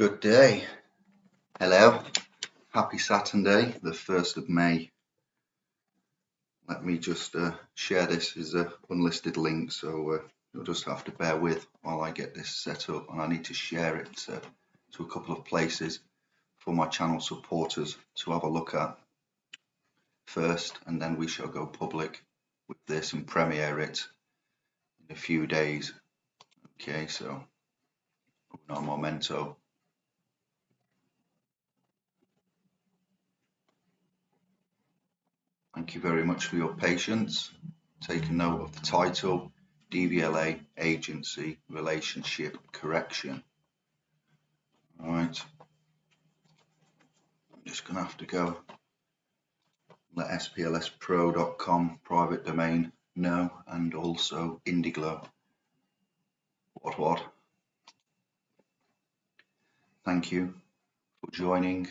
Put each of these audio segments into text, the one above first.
Good day. Hello. Happy Saturday, the 1st of May. Let me just uh, share this as an unlisted link, so uh, you'll just have to bear with while I get this set up and I need to share it to a couple of places for my channel supporters to have a look at first and then we shall go public with this and premiere it in a few days. Okay, so no momento. Thank you very much for your patience. Take a note of the title, DVLA Agency Relationship Correction. All right. I'm just going to have to go let splspro.com private domain know and also Indiglo. What what? Thank you for joining.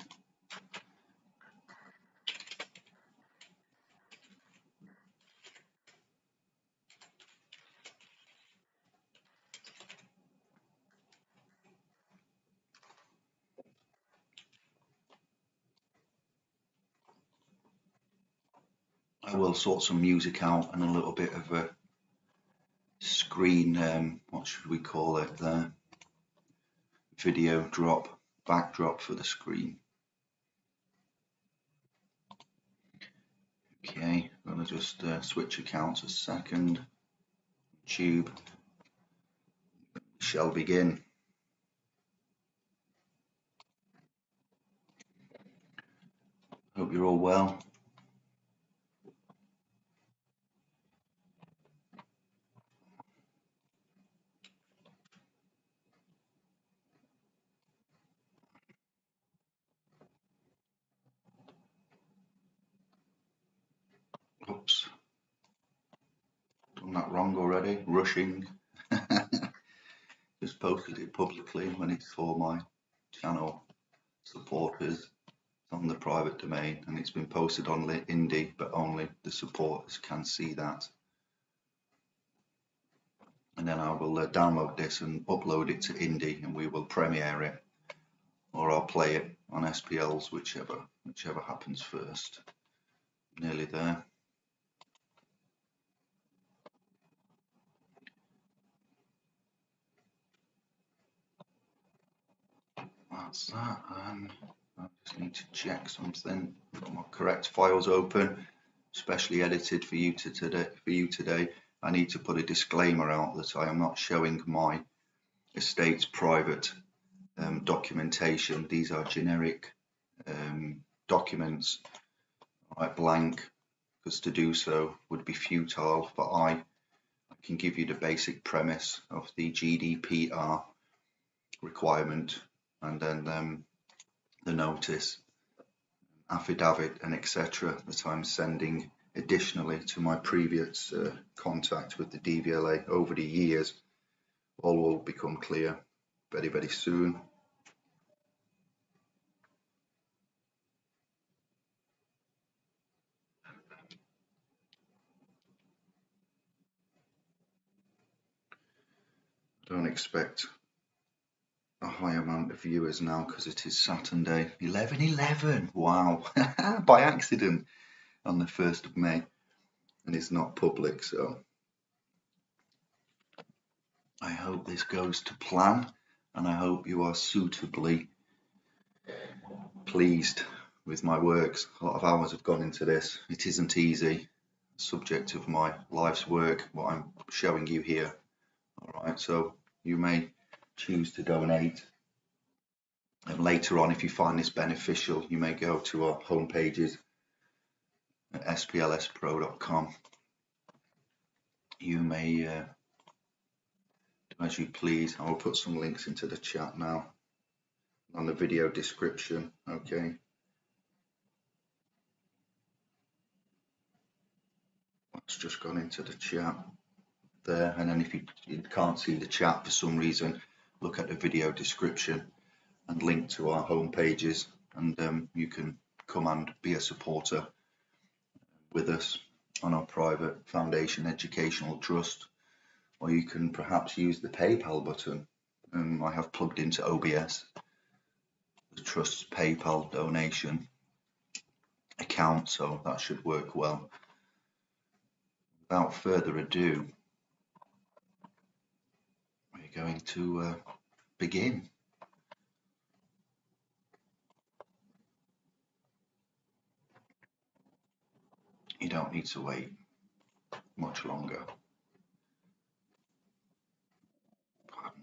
I will sort some music out and a little bit of a screen, um, what should we call it there, video drop, backdrop for the screen. Okay, I'm going to just uh, switch accounts a second. Tube shall begin. Hope you're all well. Oops. Done that wrong already. Rushing. Just posted it publicly when it's for my channel supporters on the private domain and it's been posted on Indie but only the supporters can see that and then I will uh, download this and upload it to Indie and we will premiere it or I'll play it on SPLs whichever whichever happens first nearly there that's that and I just need to check something. Got my correct files open specially edited for you to today for you today. I need to put a disclaimer out that I am not showing my estate's private um, documentation. These are generic um, documents right blank because to do so would be futile but I, I can give you the basic premise of the GDPR requirement and then um, the notice, affidavit and etc. that I'm sending additionally to my previous uh, contact with the DVLA over the years all will become clear very very soon. Don't expect a high amount of viewers now because it is Saturday 11 11 wow. By accident on the 1st of May and it's not public so. I hope this goes to plan and I hope you are suitably pleased with my works. A lot of hours have gone into this. It isn't easy. Subject of my life's work what I'm showing you here. All right so you may choose to donate. And later on, if you find this beneficial, you may go to our home pages at splspro.com. You may uh, do as you please. I will put some links into the chat now on the video description. Okay. That's just gone into the chat there. And then if you, you can't see the chat for some reason, look at the video description and link to our home pages and um, you can come and be a supporter with us on our private foundation educational trust or you can perhaps use the PayPal button um, I have plugged into OBS the trust's PayPal donation account, so that should work well. Without further ado, we're going to uh, begin. You don't need to wait much longer.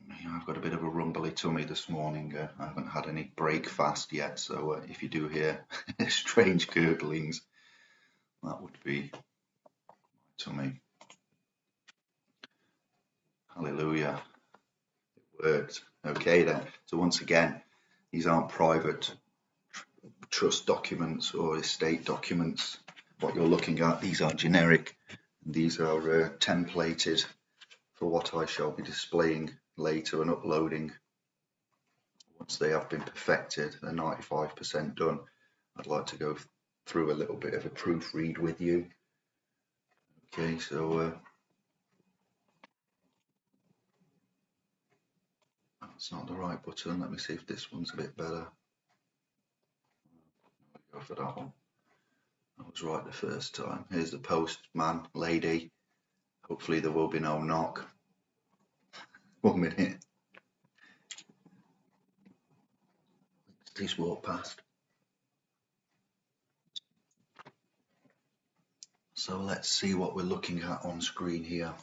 Me, I've got a bit of a rumbly tummy this morning. Uh, I haven't had any breakfast yet, so uh, if you do hear strange gurglings, that would be my tummy. Hallelujah. Worked. Okay then. So once again, these aren't private trust documents or estate documents. What you're looking at, these are generic. These are uh, templated for what I shall be displaying later and uploading once they have been perfected they're 95% done I'd like to go through a little bit of a proofread with you okay so uh, that's not the right button let me see if this one's a bit better go for that one I was right the first time here's the postman lady hopefully there will be no knock one minute. Please walk past. So let's see what we're looking at on screen here.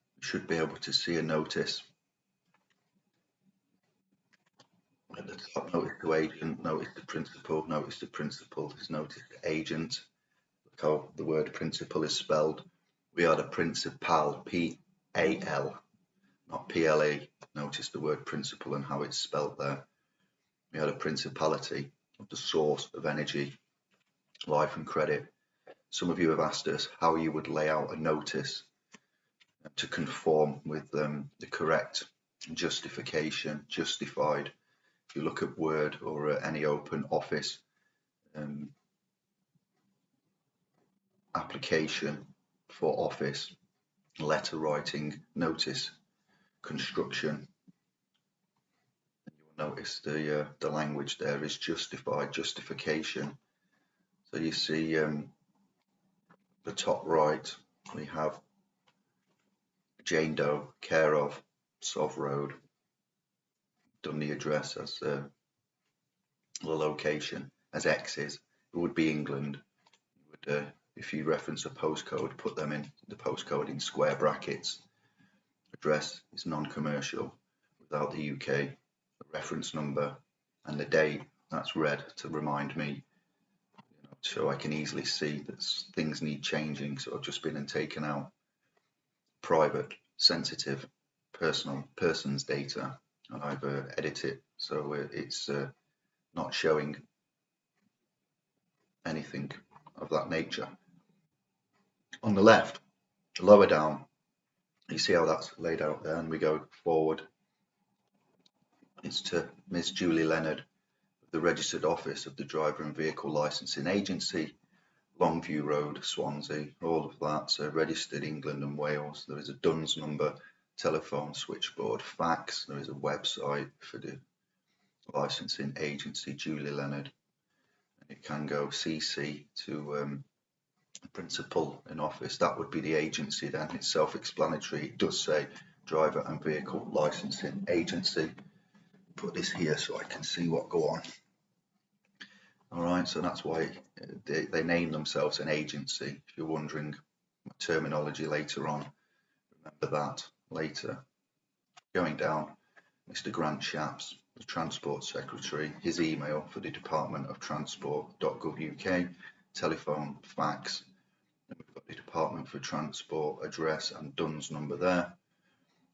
We should be able to see a notice. At the top, notice to agent, notice to principal, notice to principal, there's notice to agent. Look how the word principal is spelled. We are the principal, P-A-L, not P-L-E. Notice the word principal and how it's spelt there. We are the principality of the source of energy, life and credit. Some of you have asked us how you would lay out a notice to conform with um, the correct justification, justified. If you look at Word or uh, any open office um, application, for office, letter writing, notice, construction. You will notice the uh, the language there is justified, justification. So you see um, the top right, we have Jane Doe, care of Sov Road, done the address as uh, the location as X's. It would be England. Would uh, if you reference a postcode, put them in the postcode in square brackets. Address is non-commercial without the UK, the reference number and the date, that's red to remind me, so I can easily see that things need changing, so I've just been and taken out private, sensitive, personal, person's data, and I've uh, edited it so it's uh, not showing anything of that nature. On the left, lower down, you see how that's laid out there, and we go forward. It's to Miss Julie Leonard, the registered office of the Driver and Vehicle Licensing Agency, Longview Road, Swansea, all of that. So registered England and Wales. There is a DUNS number, telephone, switchboard, fax. There is a website for the licensing agency, Julie Leonard. It can go CC to um, principal in office, that would be the agency then. It's self-explanatory. It does say driver and vehicle licensing agency. Put this here so I can see what go on. All right, so that's why they, they name themselves an agency. If you're wondering terminology later on, remember that later. Going down, Mr. Grant Shapps, the Transport Secretary, his email for the Department of Transport.gov.uk, telephone, fax, We've got the Department for Transport address and DUNS number there.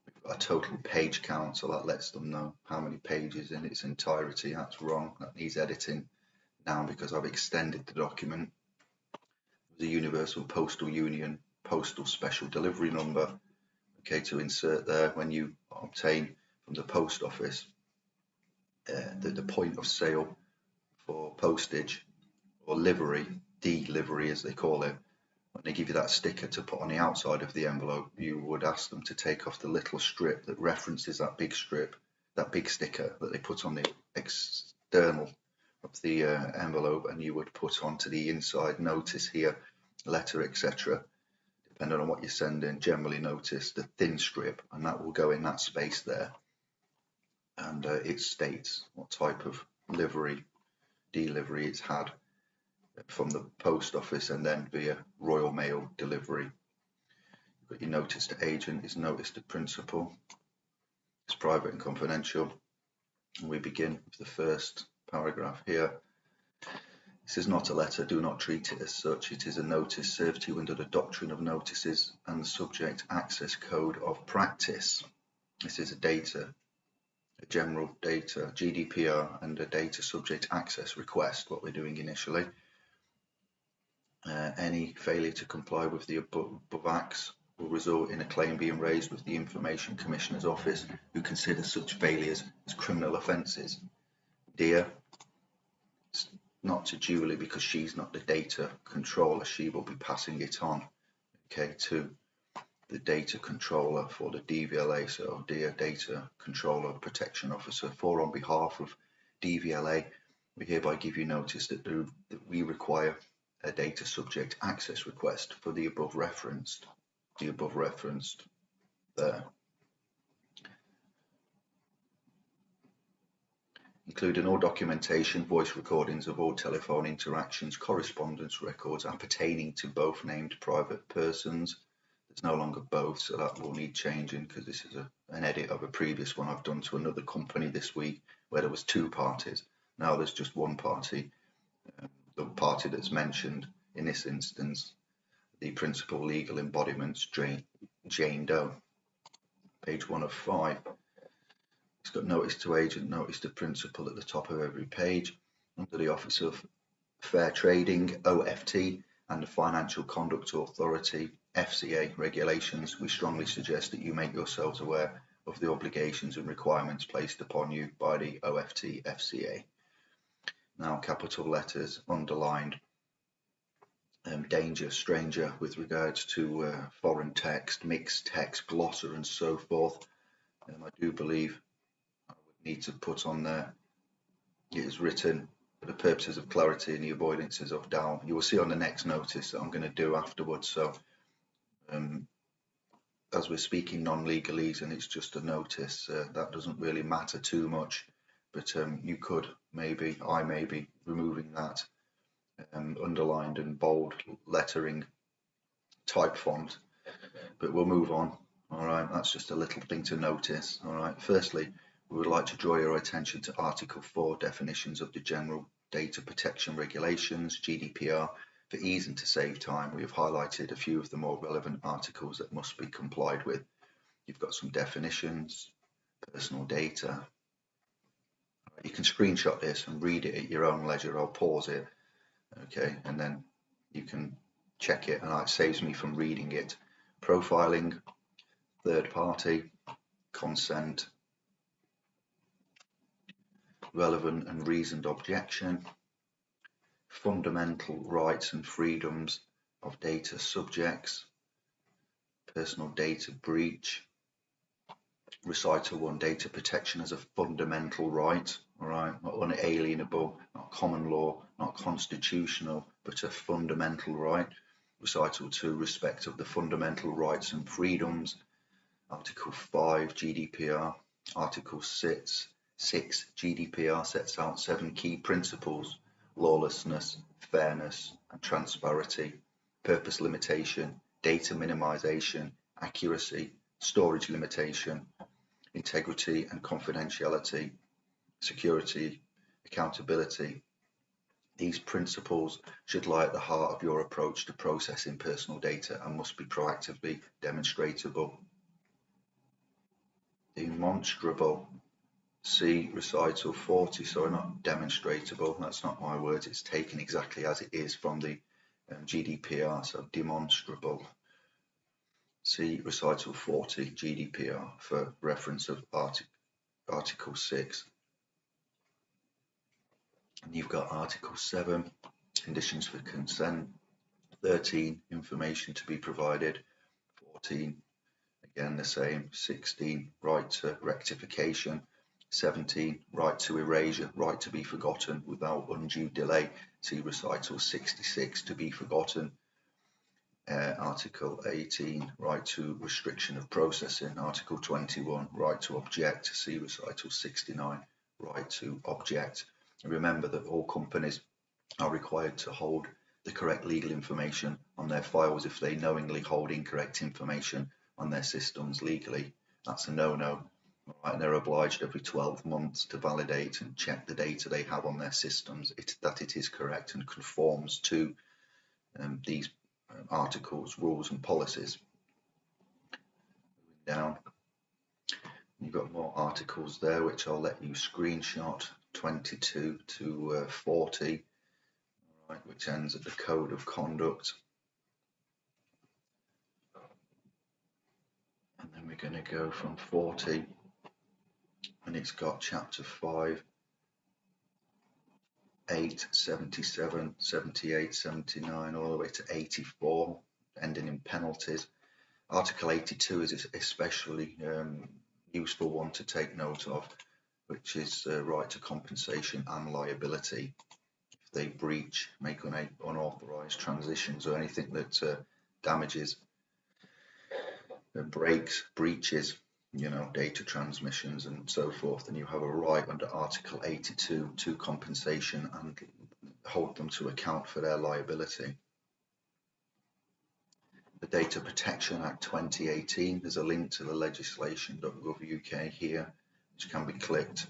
We've got a total page count, so that lets them know how many pages in its entirety. That's wrong. That needs editing now because I've extended the document. The Universal Postal Union Postal Special Delivery Number. Okay, to insert there when you obtain from the post office uh, the, the point of sale for postage or livery, delivery as they call it, when they give you that sticker to put on the outside of the envelope, you would ask them to take off the little strip that references that big strip that big sticker that they put on the external of the uh, envelope and you would put onto the inside notice here, letter, etc. Depending on what you're sending, generally notice the thin strip and that will go in that space there. And uh, it states what type of livery, delivery it's had from the post office and then via Royal Mail delivery. You've got your notice to agent is notice to principal. It's private and confidential. And we begin with the first paragraph here. This is not a letter, do not treat it as such. It is a notice served to you under the doctrine of notices and the subject access code of practice. This is a data, a general data, GDPR and a data subject access request, what we're doing initially. Uh, any failure to comply with the above, above acts will result in a claim being raised with the Information Commissioner's Office, who considers such failures as criminal offences. Dear, not to Julie because she's not the data controller, she will be passing it on, okay, to the data controller for the DVLA. So, dear data controller protection officer, for on behalf of DVLA, we hereby give you notice that, the, that we require a data subject access request for the above referenced, the above referenced there. Including all documentation, voice recordings of all telephone interactions, correspondence records appertaining to both named private persons. It's no longer both, so that will need changing because this is a, an edit of a previous one I've done to another company this week where there was two parties. Now there's just one party. Um, the party that's mentioned in this instance, the principal legal embodiments, Jane, Jane Doe. Page one of five. It's got notice to agent, notice to principal at the top of every page. Under the Office of Fair Trading, OFT, and the Financial Conduct Authority, FCA regulations, we strongly suggest that you make yourselves aware of the obligations and requirements placed upon you by the OFT FCA now capital letters underlined um, danger stranger with regards to uh, foreign text mixed text glossar and so forth um, I do believe need to put on there it is written for the purposes of clarity and the avoidances of doubt you will see on the next notice that I'm going to do afterwards so um, as we're speaking non-legalese and it's just a notice uh, that doesn't really matter too much but um, you could maybe, I may be removing that um, underlined and bold lettering type font, but we'll move on. All right, that's just a little thing to notice. All right, firstly, we would like to draw your attention to Article 4 definitions of the General Data Protection Regulations, GDPR. For ease and to save time, we have highlighted a few of the more relevant articles that must be complied with. You've got some definitions, personal data, you can screenshot this and read it at your own leisure. I'll pause it, okay, and then you can check it, and it saves me from reading it. Profiling, third party, consent, relevant and reasoned objection, fundamental rights and freedoms of data subjects, personal data breach, recital 1 data protection as a fundamental right all right, not unalienable, not common law, not constitutional, but a fundamental right. Recital 2, respect of the fundamental rights and freedoms. Article 5, GDPR. Article 6, 6 GDPR sets out seven key principles lawlessness, fairness, and transparency, purpose limitation, data minimization, accuracy, storage limitation, integrity and confidentiality, security, accountability. These principles should lie at the heart of your approach to processing personal data and must be proactively demonstrable. Demonstrable. See recital 40, sorry, not demonstrable, that's not my words, it's taken exactly as it is from the um, GDPR, so demonstrable. See recital 40 GDPR for reference of artic Article 6 and you've got Article 7, conditions for consent, 13, information to be provided, 14, again the same, 16, right to rectification, 17. Right to erasure, right to be forgotten without undue delay. See recital 66 to be forgotten. Uh, Article 18, right to restriction of processing. Article 21, right to object. See recital 69, right to object. Remember that all companies are required to hold the correct legal information on their files if they knowingly hold incorrect information on their systems legally. That's a no-no. Right, and they're obliged every 12 months to validate and check the data they have on their systems it, that it is correct and conforms to um, these um, articles, rules and policies. Down, you've got more articles there which I'll let you screenshot 22 to uh, 40 right, which ends at the code of conduct. And then we're going to go from 40 and it's got chapter 5, 8, 77, 78, 79, all the way to 84, ending in penalties. Article 82 is especially um, useful one to take note of, which is uh, right to compensation and liability if they breach, make un unauthorized transitions or anything that uh, damages, uh, breaks, breaches, you know, data transmissions and so forth, and you have a right under Article 82 to compensation and hold them to account for their liability. The Data Protection Act 2018, there's a link to the legislation.gov UK here, which can be clicked.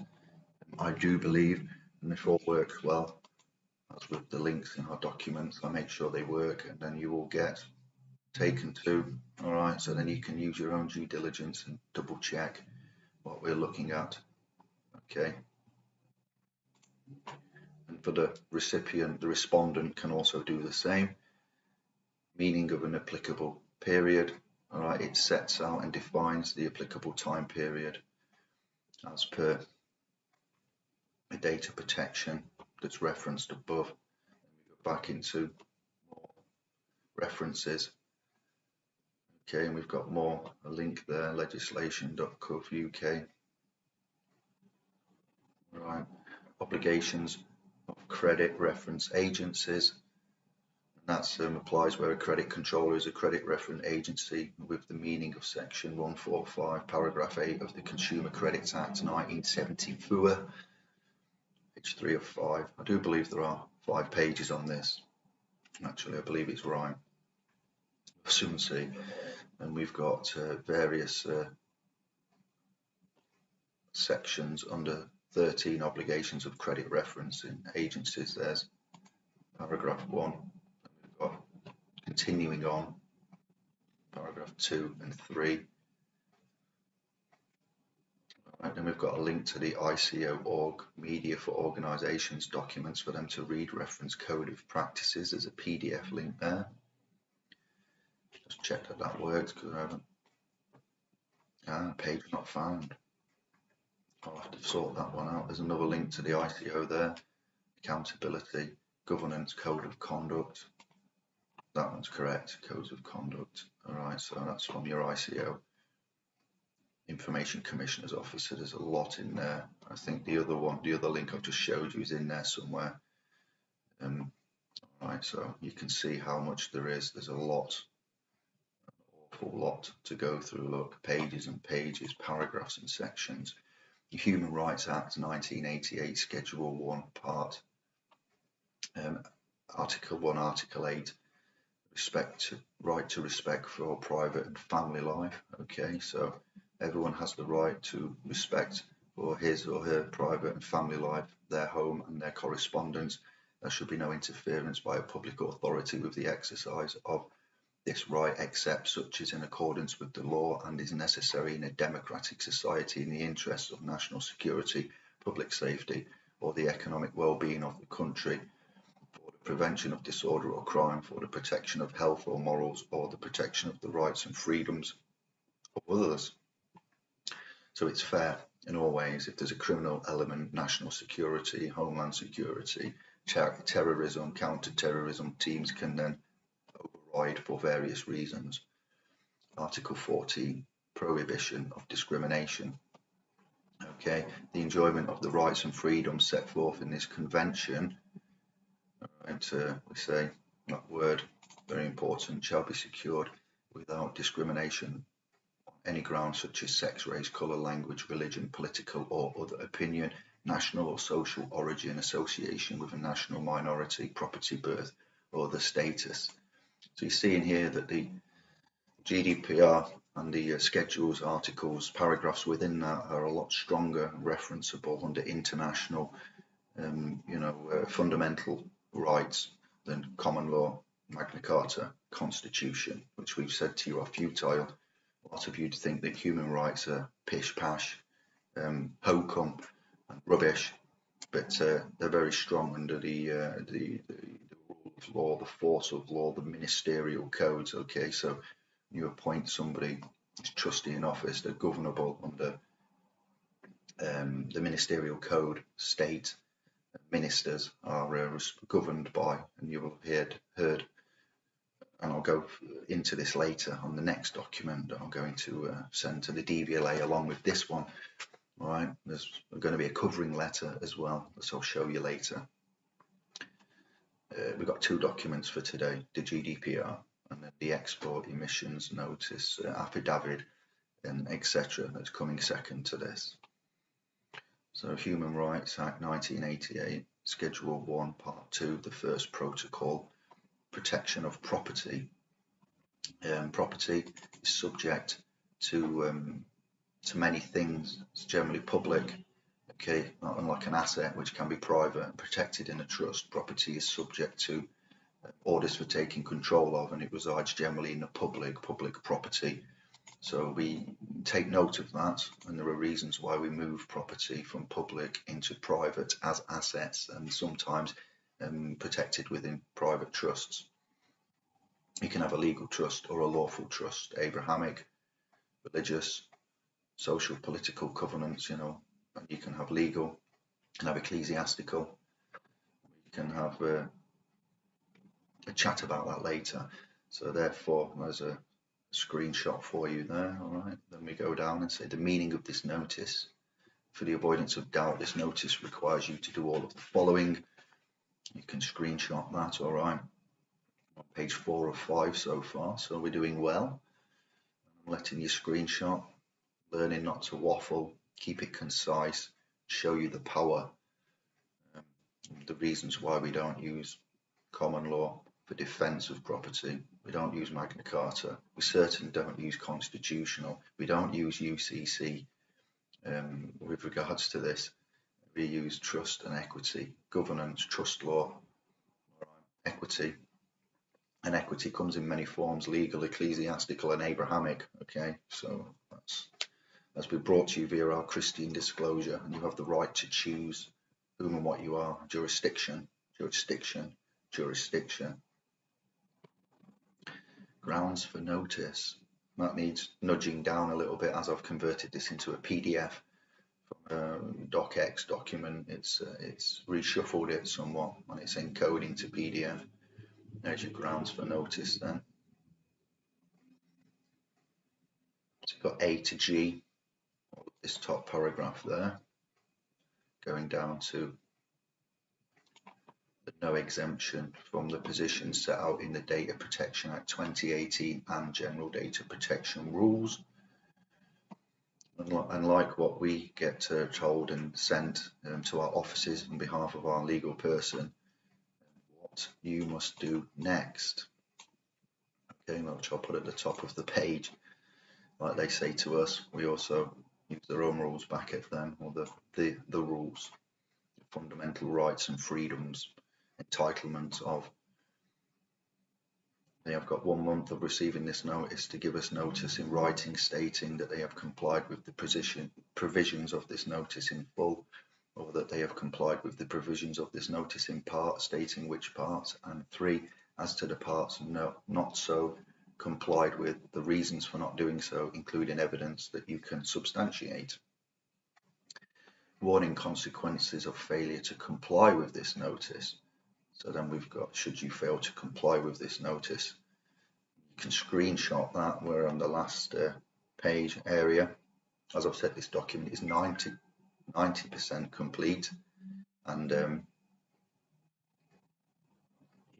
I do believe, and if all works well, as with the links in our documents, I make sure they work and then you will get taken mm. to. All right, so then you can use your own due diligence and double check what we're looking at. Okay. And for the recipient, the respondent can also do the same. Meaning of an applicable period. All right, it sets out and defines the applicable time period as per the data protection that's referenced above. go back into more references. Okay, and we've got more, a link there, legislation.gov.uk. Right, obligations of credit reference agencies. That um, applies where a credit controller is a credit reference agency with the meaning of section 145 paragraph 8 of the Consumer Credit Act 1974 page three of five. I do believe there are five pages on this. Actually, I believe it's right. Soon see. And we've got uh, various uh, sections under 13 obligations of credit reference in agencies. There's paragraph one. We've got continuing on, paragraph two and three. Right, then we've got a link to the ICO.org Media for Organizations documents for them to read reference code of practices. There's a PDF link there. Just check that that works because I haven't. Ah, page not found. I'll have to sort that one out. There's another link to the ICO there. Accountability, governance, code of conduct. That one's correct. Codes of conduct. All right, so that's from your ICO. Information Commissioner's Office. So there's a lot in there. I think the other one, the other link I've just showed you is in there somewhere. Um, right, so you can see how much there is. There's a lot, awful lot to go through. Look, pages and pages, paragraphs and sections. The Human Rights Act 1988, Schedule 1, Part um, Article 1, Article 8, respect to, right to respect for private and family life. Okay, so Everyone has the right to respect for his or her private and family life, their home and their correspondence. There should be no interference by a public authority with the exercise of this right except such is in accordance with the law and is necessary in a democratic society in the interests of national security, public safety or the economic well-being of the country for the prevention of disorder or crime, for the protection of health or morals, or the protection of the rights and freedoms of others. So it's fair in all ways. If there's a criminal element, national security, homeland security, ter terrorism, counter-terrorism teams can then override for various reasons. Article 14, prohibition of discrimination. okay, the enjoyment of the rights and freedoms set forth in this convention, and uh, we say that word, very important, shall be secured without discrimination on any ground such as sex, race, colour, language, religion, political or other opinion, national or social origin, association with a national minority, property, birth, or other status. So you see in here that the GDPR and the uh, schedules, articles, paragraphs within that are a lot stronger referenceable under international, um, you know, uh, fundamental rights than common law, Magna Carta, Constitution, which we've said to you are futile. A lot of you think that human rights are pish pash, um, hokum, and rubbish, but uh, they're very strong under the, uh, the, the law, the force of law, the ministerial codes. Okay, so you appoint somebody as trustee in office, they're governable under um, the ministerial code state. Ministers are uh, governed by, and you will have heard, heard, and I'll go into this later on the next document that I'm going to uh, send to the DVLA along with this one. All right, there's going to be a covering letter as well, which I'll show you later. Uh, we've got two documents for today, the GDPR and then the export emissions notice uh, affidavit and etc. that's coming second to this. So Human Rights Act 1988, Schedule 1, Part 2, the first protocol, protection of property. Um, property is subject to um, to many things. It's generally public, okay, not unlike an asset which can be private and protected in a trust. Property is subject to orders for taking control of and it resides generally in the public, public property. So we take note of that and there are reasons why we move property from public into private as assets and sometimes um, protected within private trusts. You can have a legal trust or a lawful trust, Abrahamic, religious, social, political covenants, you know, you can have legal, you can have ecclesiastical, you can have uh, a chat about that later. So therefore, there's a screenshot for you there. All right. Then we go down and say the meaning of this notice. For the avoidance of doubt, this notice requires you to do all of the following. You can screenshot that. All right. On page four of five so far. So we're doing well. I'm letting you screenshot. Learning not to waffle. Keep it concise. Show you the power. Um, the reasons why we don't use common law for defence of property. We don't use Magna Carta. We certainly don't use constitutional. We don't use UCC um, with regards to this. We use trust and equity, governance, trust law, equity. And equity comes in many forms, legal, ecclesiastical and Abrahamic. Okay, so that's, that's been brought to you via our Christian disclosure and you have the right to choose whom and what you are. Jurisdiction, jurisdiction, jurisdiction grounds for notice. That needs nudging down a little bit as I've converted this into a PDF from a docx document. It's uh, it's reshuffled it somewhat and it's encoding to PDF. There's your grounds for notice then. So you've got A to G, this top paragraph there, going down to no exemption from the positions set out in the Data Protection Act 2018 and General Data Protection Rules. Unlike what we get uh, told and sent um, to our offices on behalf of our legal person, what you must do next. Okay, which I'll put at the top of the page. Like they say to us, we also use their own rules back at them, or the, the, the rules, fundamental rights and freedoms entitlements of they have got one month of receiving this notice to give us notice in writing stating that they have complied with the position, provisions of this notice in full or that they have complied with the provisions of this notice in part stating which parts and three as to the parts no, not so complied with the reasons for not doing so including evidence that you can substantiate warning consequences of failure to comply with this notice so then we've got, should you fail to comply with this notice, you can screenshot that. We're on the last uh, page area. As I've said, this document is 90 90% complete and um,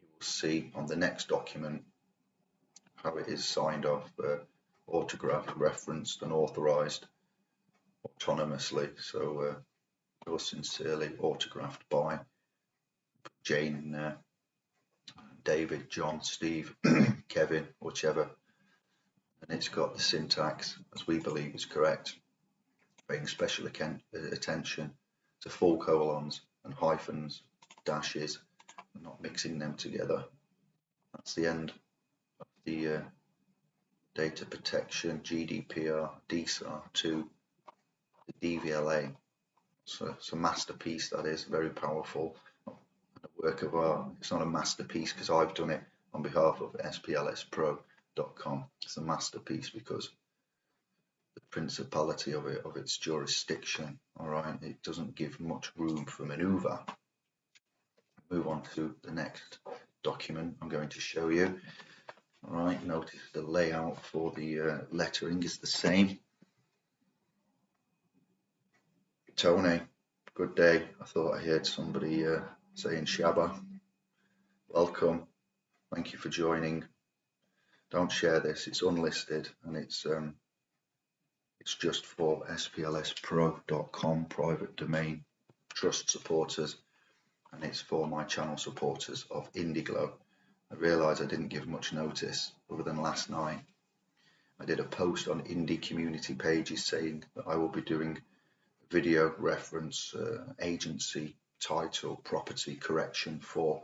you will see on the next document how it is signed off, uh, autographed, referenced and authorised autonomously. So uh, yours sincerely, autographed by Jane uh, David, John, Steve, Kevin, whichever. And it's got the syntax, as we believe is correct, paying special attention to full colons and hyphens, dashes, and not mixing them together. That's the end the uh, data protection GDPR DSAR to the DVLA. So it's a masterpiece that is very powerful a work of art. It's not a masterpiece because I've done it on behalf of SPLSPro.com. It's a masterpiece because the principality of it, of its jurisdiction, all right, it doesn't give much room for maneuver. Move on to the next document I'm going to show you. All right, notice the layout for the uh, lettering is the same. Tony, good day. I thought I heard somebody uh, saying Shabba. Welcome. Thank you for joining. Don't share this. It's unlisted and it's um, it's just for splspro.com private domain trust supporters and it's for my channel supporters of Indiglo. I realise I didn't give much notice other than last night. I did a post on indie community pages saying that I will be doing video reference uh, agency title property correction for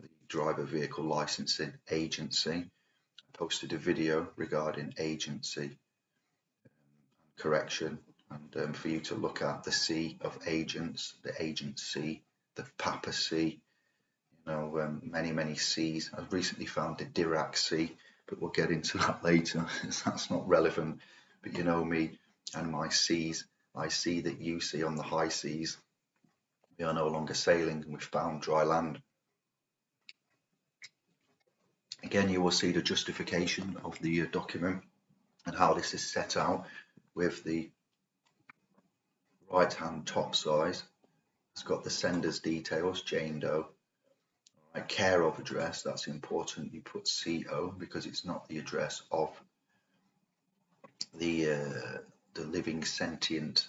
the driver vehicle licensing agency. I posted a video regarding agency um, correction and um, for you to look at the C of agents, the agency, the papacy, you know, um, many, many seas. I've recently found the Dirac Sea, but we'll get into that later. That's not relevant. But you know me and my seas. I see that you see on the high seas we are no longer sailing and we've found dry land. Again, you will see the justification of the uh, document and how this is set out with the right hand top size. It's got the sender's details, Jane Doe. Right, care of address, that's important. You put CO because it's not the address of the uh, the living sentient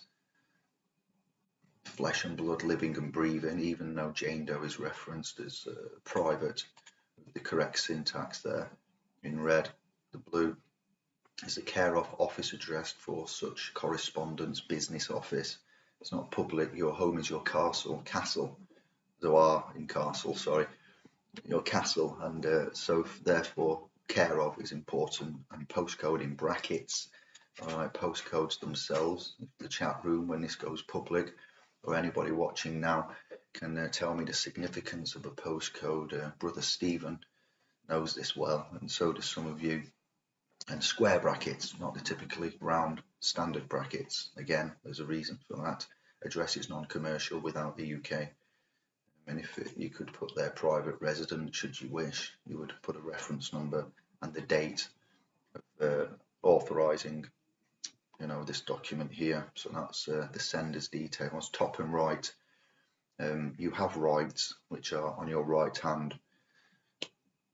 flesh and blood living and breathing, even though Jane Doe is referenced as uh, private, the correct syntax there in red. The blue is the care of office address for such correspondence business office. It's not public, your home is your castle, castle, there are in castle, sorry, your castle, and uh, so therefore care of is important, and postcode in brackets. All right, postcodes themselves, the chat room when this goes public, or anybody watching now can uh, tell me the significance of a postcode. Uh, Brother Stephen knows this well, and so do some of you. And square brackets, not the typically round standard brackets. Again, there's a reason for that. Address is non-commercial without the UK. And if it, you could put their private resident, should you wish, you would put a reference number and the date of uh, authorising you know this document here. So that's uh, the sender's details top and right. Um, you have rights which are on your right hand.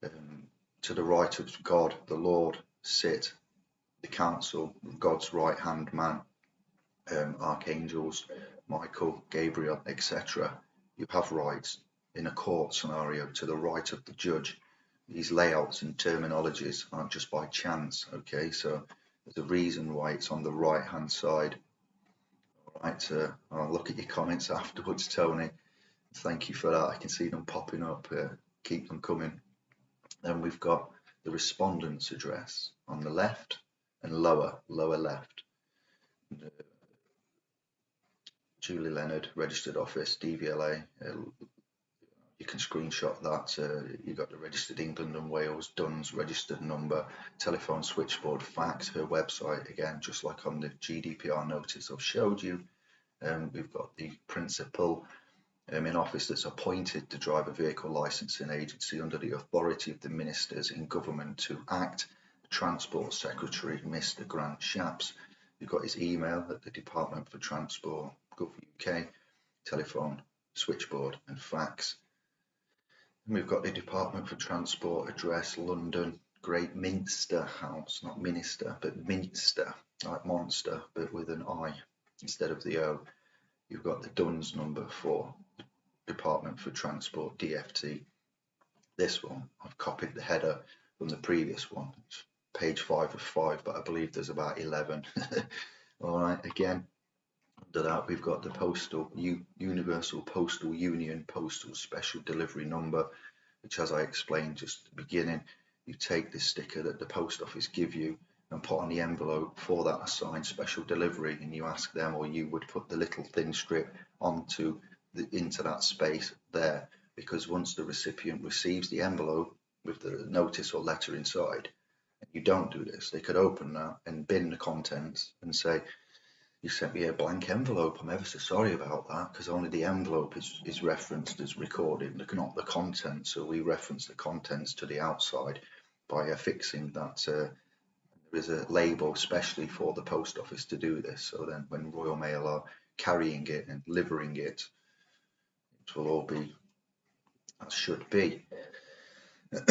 Um, to the right of God the Lord sit the council God's right hand man um, archangels Michael Gabriel etc you have rights in a court scenario to the right of the judge these layouts and terminologies aren't just by chance okay so there's a reason why it's on the right hand side. All right, uh, I'll look at your comments afterwards, Tony. Thank you for that. I can see them popping up. Uh, keep them coming. Then we've got the respondent's address on the left and lower, lower left. Julie Leonard, registered office, DVLA, uh, you can screenshot that. Uh, you got the registered England and Wales, Duns registered number, telephone switchboard, fax, her website again, just like on the GDPR notice I've showed you. Um, we've got the principal um, in office that's appointed to drive a vehicle licensing agency under the authority of the ministers in government to act. Transport Secretary, Mr. Grant Shapps. You've got his email at the Department for Transport, uk, telephone, switchboard and fax. And we've got the Department for Transport address, London, Great Minster House, not Minister, but Minster, like monster, but with an I instead of the O. You've got the DUNS number for Department for Transport, DFT. This one, I've copied the header from the previous one. It's page five of five, but I believe there's about 11. All right, again, under that we've got the postal U, universal postal union postal special delivery number which as i explained just at the beginning you take this sticker that the post office give you and put on the envelope for that assigned special delivery and you ask them or you would put the little thin strip onto the into that space there. Because once the recipient receives the envelope with the notice or letter inside and you don't do this they could open that and bin the contents and say you sent me a blank envelope. I'm ever so sorry about that because only the envelope is, is referenced as recorded, not the content. So we reference the contents to the outside by affixing that. Uh, there is a label specially for the post office to do this. So then when Royal Mail are carrying it and delivering it, it will all be as should be.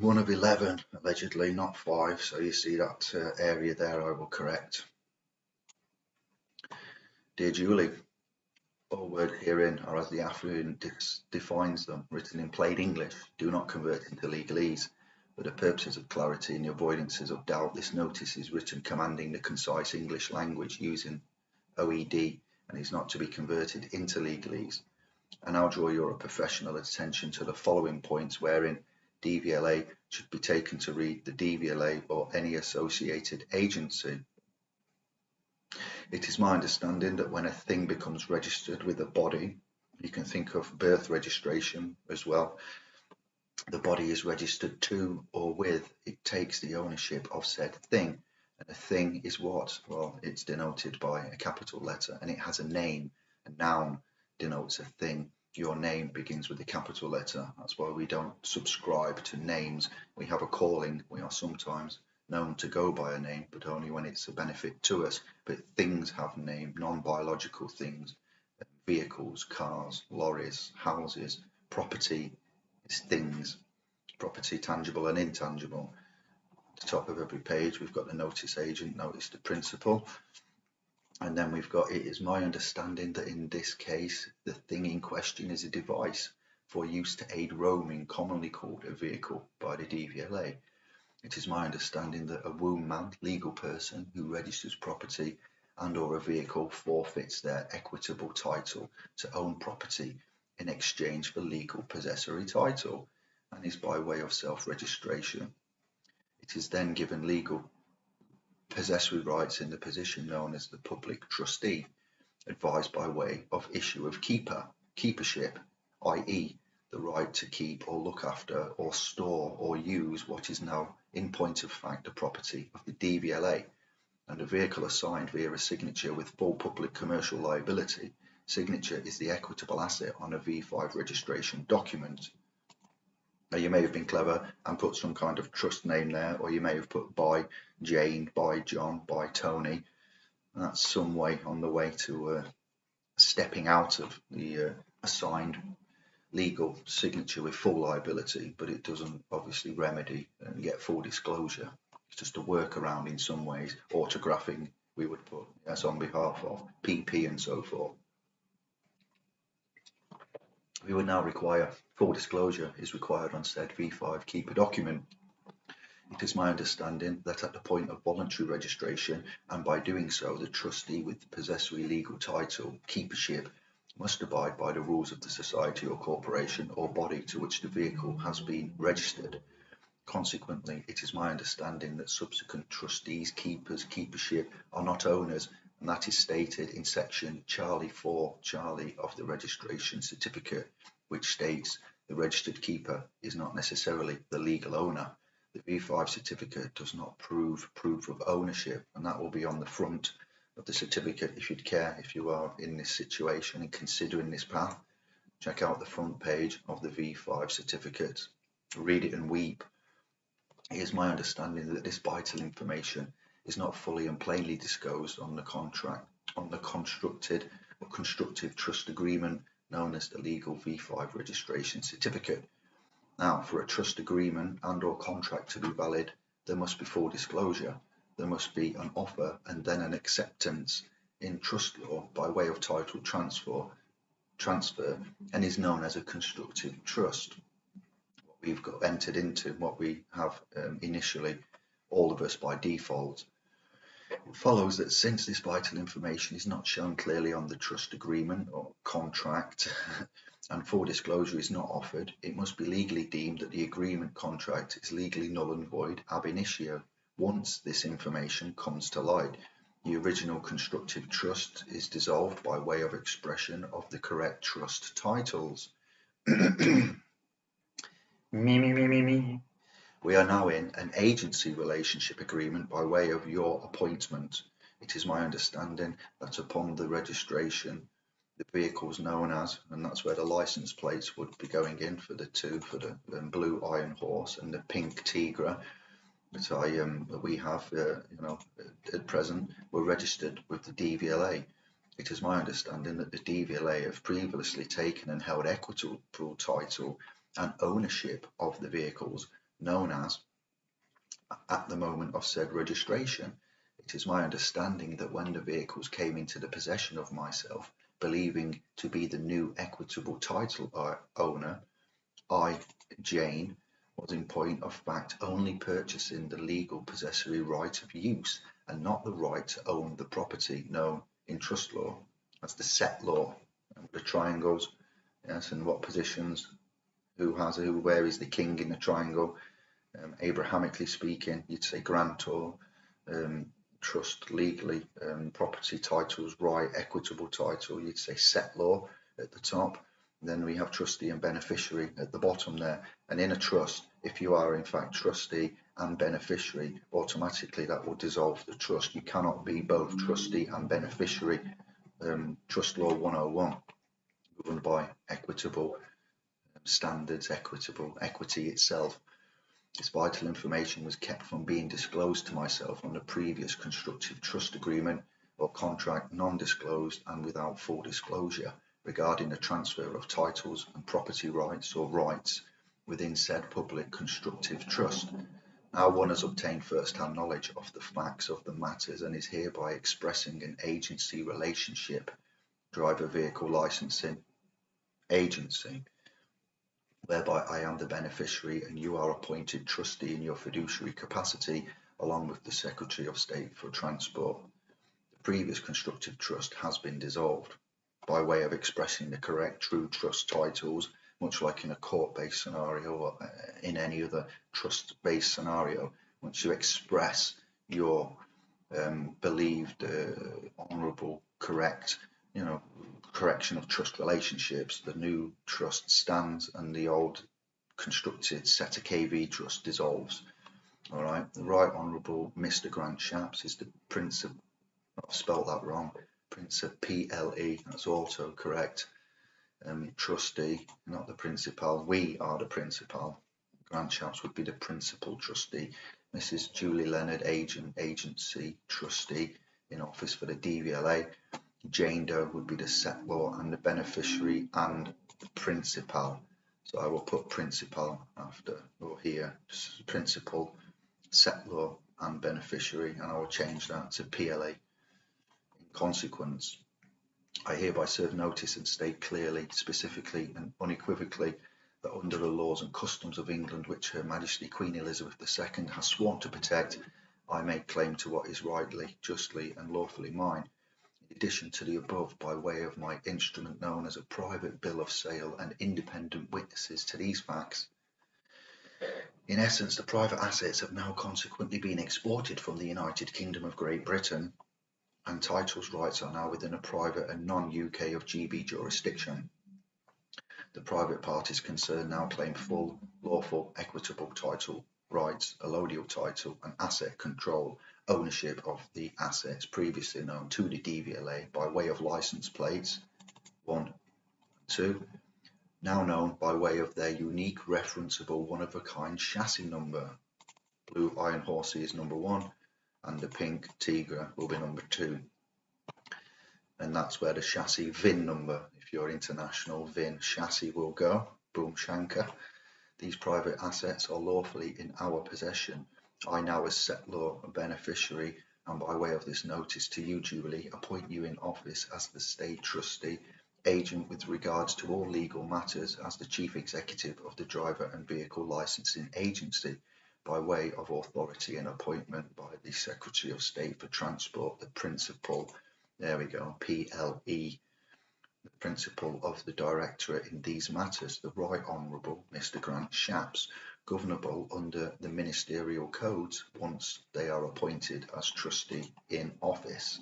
One of 11, allegedly, not five. So you see that uh, area there, I will correct. Dear Julie, all word herein are as the affiant defines them, written in plain English. Do not convert into legalese. For the purposes of clarity and the avoidances of doubt, this notice is written commanding the concise English language using OED and is not to be converted into legalese. And I now draw your professional attention to the following points wherein DVLA should be taken to read the DVLA or any associated agency it is my understanding that when a thing becomes registered with a body, you can think of birth registration as well. The body is registered to or with, it takes the ownership of said thing. And a thing is what? Well, it's denoted by a capital letter and it has a name. A noun denotes a thing. Your name begins with a capital letter. That's why we don't subscribe to names. We have a calling. We are sometimes known to go by a name, but only when it's a benefit to us. But things have name, non-biological things, um, vehicles, cars, lorries, houses, property is things, property tangible and intangible. At the top of every page, we've got the notice agent, notice the principal. And then we've got, it is my understanding that in this case, the thing in question is a device for use to aid roaming, commonly called a vehicle by the DVLA. It is my understanding that a womb man, legal person, who registers property and or a vehicle forfeits their equitable title to own property in exchange for legal possessory title and is by way of self-registration. It is then given legal possessory rights in the position known as the public trustee, advised by way of issue of keeper, keepership, i.e the right to keep or look after or store or use what is now in point of fact a property of the DVLA and a vehicle assigned via a signature with full public commercial liability. Signature is the equitable asset on a V5 registration document. Now you may have been clever and put some kind of trust name there or you may have put by Jane, by John, by Tony. That's some way on the way to uh, stepping out of the uh, assigned legal signature with full liability, but it doesn't obviously remedy and get full disclosure. It's just a workaround in some ways, autographing we would put yes on behalf of PP and so forth. We would now require full disclosure is required on said V5 keeper document. It is my understanding that at the point of voluntary registration and by doing so the trustee with possessory legal title, keepership must abide by the rules of the society or corporation or body to which the vehicle has been registered. Consequently, it is my understanding that subsequent trustees, keepers, keepership are not owners, and that is stated in section Charlie 4 Charlie of the registration certificate, which states the registered keeper is not necessarily the legal owner. The V5 certificate does not prove proof of ownership, and that will be on the front of the certificate if you'd care if you are in this situation and considering this path check out the front page of the V5 certificate read it and weep it is my understanding that this vital information is not fully and plainly disclosed on the contract on the constructed or constructive trust agreement known as the legal V5 registration certificate. Now, for a trust agreement and or contract to be valid, there must be full disclosure. There must be an offer and then an acceptance in trust law by way of title transfer, transfer and is known as a constructive trust. What we've got entered into, what we have um, initially, all of us by default. It follows that since this vital information is not shown clearly on the trust agreement or contract and full disclosure is not offered, it must be legally deemed that the agreement contract is legally null and void ab initio once this information comes to light. The original constructive trust is dissolved by way of expression of the correct trust titles. me, me, me, me, me. We are now in an agency relationship agreement by way of your appointment. It is my understanding that upon the registration, the vehicles known as, and that's where the license plates would be going in for the two, for the um, blue Iron Horse and the pink Tigra, that I um, that we have, uh, you know, at present, were registered with the DVLA. It is my understanding that the DVLA have previously taken and held equitable title and ownership of the vehicles known as at the moment of said registration. It is my understanding that when the vehicles came into the possession of myself, believing to be the new equitable title owner, I, Jane, was in point of fact only purchasing the legal possessory right of use and not the right to own the property known in trust law as the settlor, the triangles, yes, and what positions, who has who, where is the king in the triangle, um, Abrahamically speaking, you'd say grantor, um, trust legally, um, property titles, right, equitable title, you'd say settlor at the top. Then we have trustee and beneficiary at the bottom there. And in a trust, if you are in fact trustee and beneficiary, automatically that will dissolve the trust. You cannot be both trustee and beneficiary. Um, trust law 101, governed by equitable standards, equitable equity itself. This vital information was kept from being disclosed to myself on the previous constructive trust agreement or contract non-disclosed and without full disclosure regarding the transfer of titles and property rights or rights within said public constructive trust. Now one has obtained first-hand knowledge of the facts of the matters and is hereby expressing an agency relationship, driver vehicle licensing agency whereby I am the beneficiary and you are appointed trustee in your fiduciary capacity along with the Secretary of State for Transport. The previous constructive trust has been dissolved by way of expressing the correct true trust titles, much like in a court-based scenario or uh, in any other trust-based scenario. Once you express your um, believed uh, honourable, correct, you know, correction of trust relationships, the new trust stands and the old constructed SETA KV trust dissolves. All right, the Right Honourable Mr. Grant Shapps is the Prince of, I've spelled that wrong, Prince of PLE, that's also correct. Um, trustee, not the principal, we are the principal. Grant Shapps would be the principal trustee. Mrs. Julie Leonard, agent, agency, trustee in office for the DVLA. Jane Doe would be the settlor and the beneficiary and the principal. So I will put principal after or here, principal, settlor and beneficiary, and I will change that to PLA. In consequence, I hereby serve notice and state clearly, specifically and unequivocally that under the laws and customs of England, which Her Majesty Queen Elizabeth II has sworn to protect, I make claim to what is rightly, justly and lawfully mine In addition to the above by way of my instrument known as a private bill of sale and independent witnesses to these facts. In essence, the private assets have now consequently been exported from the United Kingdom of Great Britain and titles rights are now within a private and non-UK of GB jurisdiction. The private parties concerned now claim full, lawful, equitable title rights, allodial title and asset control ownership of the assets previously known to the DVLA by way of license plates 1 and 2, now known by way of their unique referenceable one-of-a-kind chassis number. Blue Iron Horsey is number 1 and the pink Tigra will be number 2. and that's where the chassis VIN number, if you're international VIN chassis will go, boom shanker. These private assets are lawfully in our possession. I now as settlor and beneficiary and by way of this notice to you duly appoint you in office as the state trustee agent with regards to all legal matters as the chief executive of the driver and vehicle licensing agency by way of authority and appointment by the Secretary of State for Transport, the principal, there we go, PLE, the principal of the Directorate in these matters, the Right Honourable Mr Grant Shapps, governable under the ministerial codes once they are appointed as trustee in office.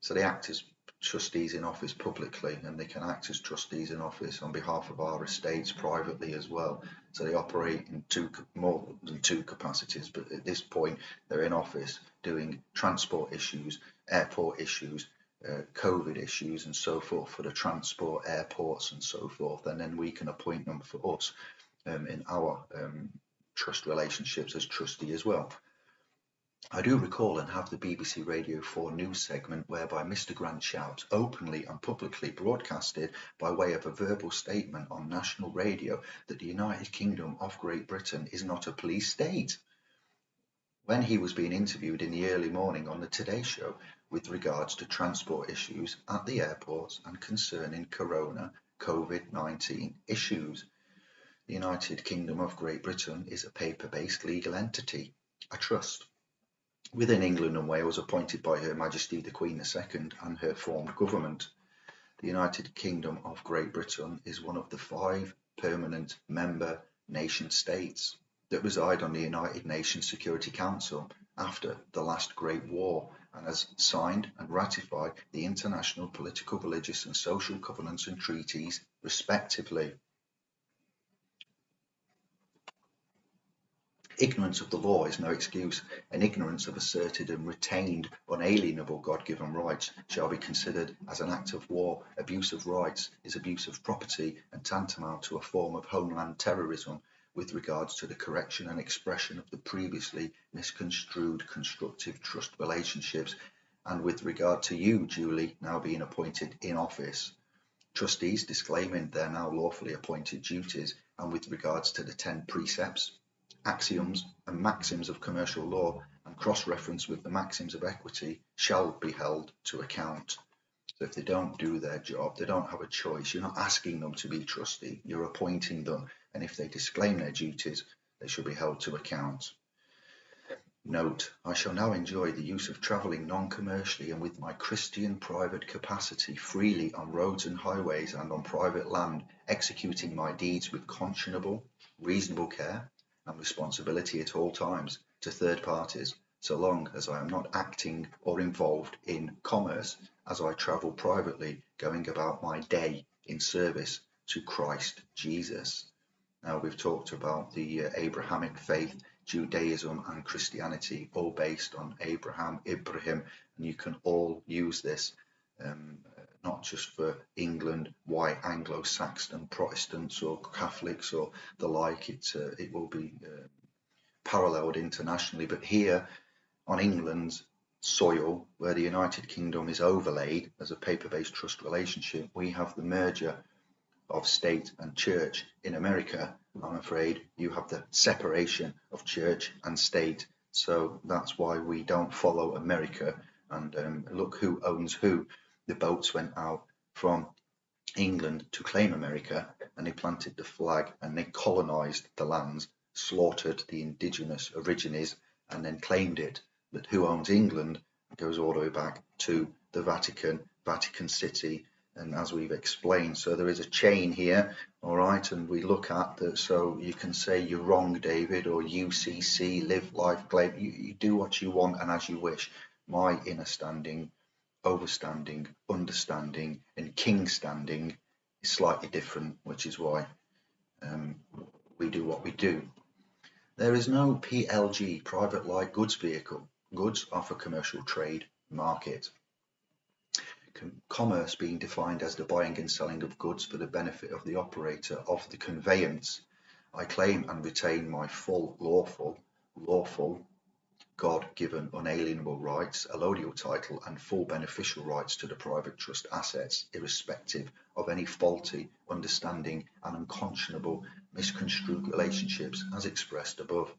So they act as trustees in office publicly and they can act as trustees in office on behalf of our estates privately as well. So they operate in two more than two capacities, but at this point they're in office doing transport issues, airport issues, uh, COVID issues and so forth for the transport airports and so forth. And then we can appoint them for us um, in our um, trust relationships as trustee as well. I do recall and have the BBC Radio 4 news segment whereby Mr Grant Shapps openly and publicly broadcasted by way of a verbal statement on national radio that the United Kingdom of Great Britain is not a police state. When he was being interviewed in the early morning on the Today Show with regards to transport issues at the airports and concerning corona COVID-19 issues. The United Kingdom of Great Britain is a paper-based legal entity, a trust, within England and Wales appointed by Her Majesty the Queen II and her formed government. The United Kingdom of Great Britain is one of the five permanent member nation states that reside on the United Nations Security Council after the last Great War and has signed and ratified the international political, religious and social covenants and treaties respectively. Ignorance of the law is no excuse, and ignorance of asserted and retained unalienable God-given rights shall be considered as an act of war. Abuse of rights is abuse of property and tantamount to a form of homeland terrorism with regards to the correction and expression of the previously misconstrued constructive trust relationships and with regard to you Julie, now being appointed in office. Trustees disclaiming their now lawfully appointed duties and with regards to the 10 precepts axioms and maxims of commercial law and cross-reference with the maxims of equity shall be held to account. So if they don't do their job, they don't have a choice. You're not asking them to be trustee, you're appointing them. And if they disclaim their duties, they should be held to account. Note, I shall now enjoy the use of travelling non-commercially and with my Christian private capacity freely on roads and highways and on private land, executing my deeds with conscionable, reasonable care, and responsibility at all times to third parties, so long as I am not acting or involved in commerce as I travel privately, going about my day in service to Christ Jesus. Now we've talked about the uh, Abrahamic faith, Judaism and Christianity, all based on Abraham, Ibrahim, and you can all use this um, not just for England, white Anglo-Saxon Protestants or Catholics or the like. It uh, it will be uh, paralleled internationally, but here on England's soil, where the United Kingdom is overlaid as a paper-based trust relationship, we have the merger of state and church. In America, I'm afraid you have the separation of church and state. So that's why we don't follow America and um, look who owns who the boats went out from England to claim America and they planted the flag and they colonized the lands, slaughtered the indigenous aborigines and then claimed it. But who owns England goes all the way back to the Vatican, Vatican City, and as we've explained, so there is a chain here, all right, and we look at that. So you can say you're wrong, David, or UCC, live life, claim. You, you do what you want and as you wish. My inner standing overstanding, understanding, and king standing is slightly different, which is why um, we do what we do. There is no PLG, private light goods vehicle. Goods are for commercial trade market. Com commerce being defined as the buying and selling of goods for the benefit of the operator of the conveyance. I claim and retain my full lawful, lawful God-given unalienable rights, allodial title and full beneficial rights to the private trust assets, irrespective of any faulty understanding and unconscionable misconstrued relationships as expressed above.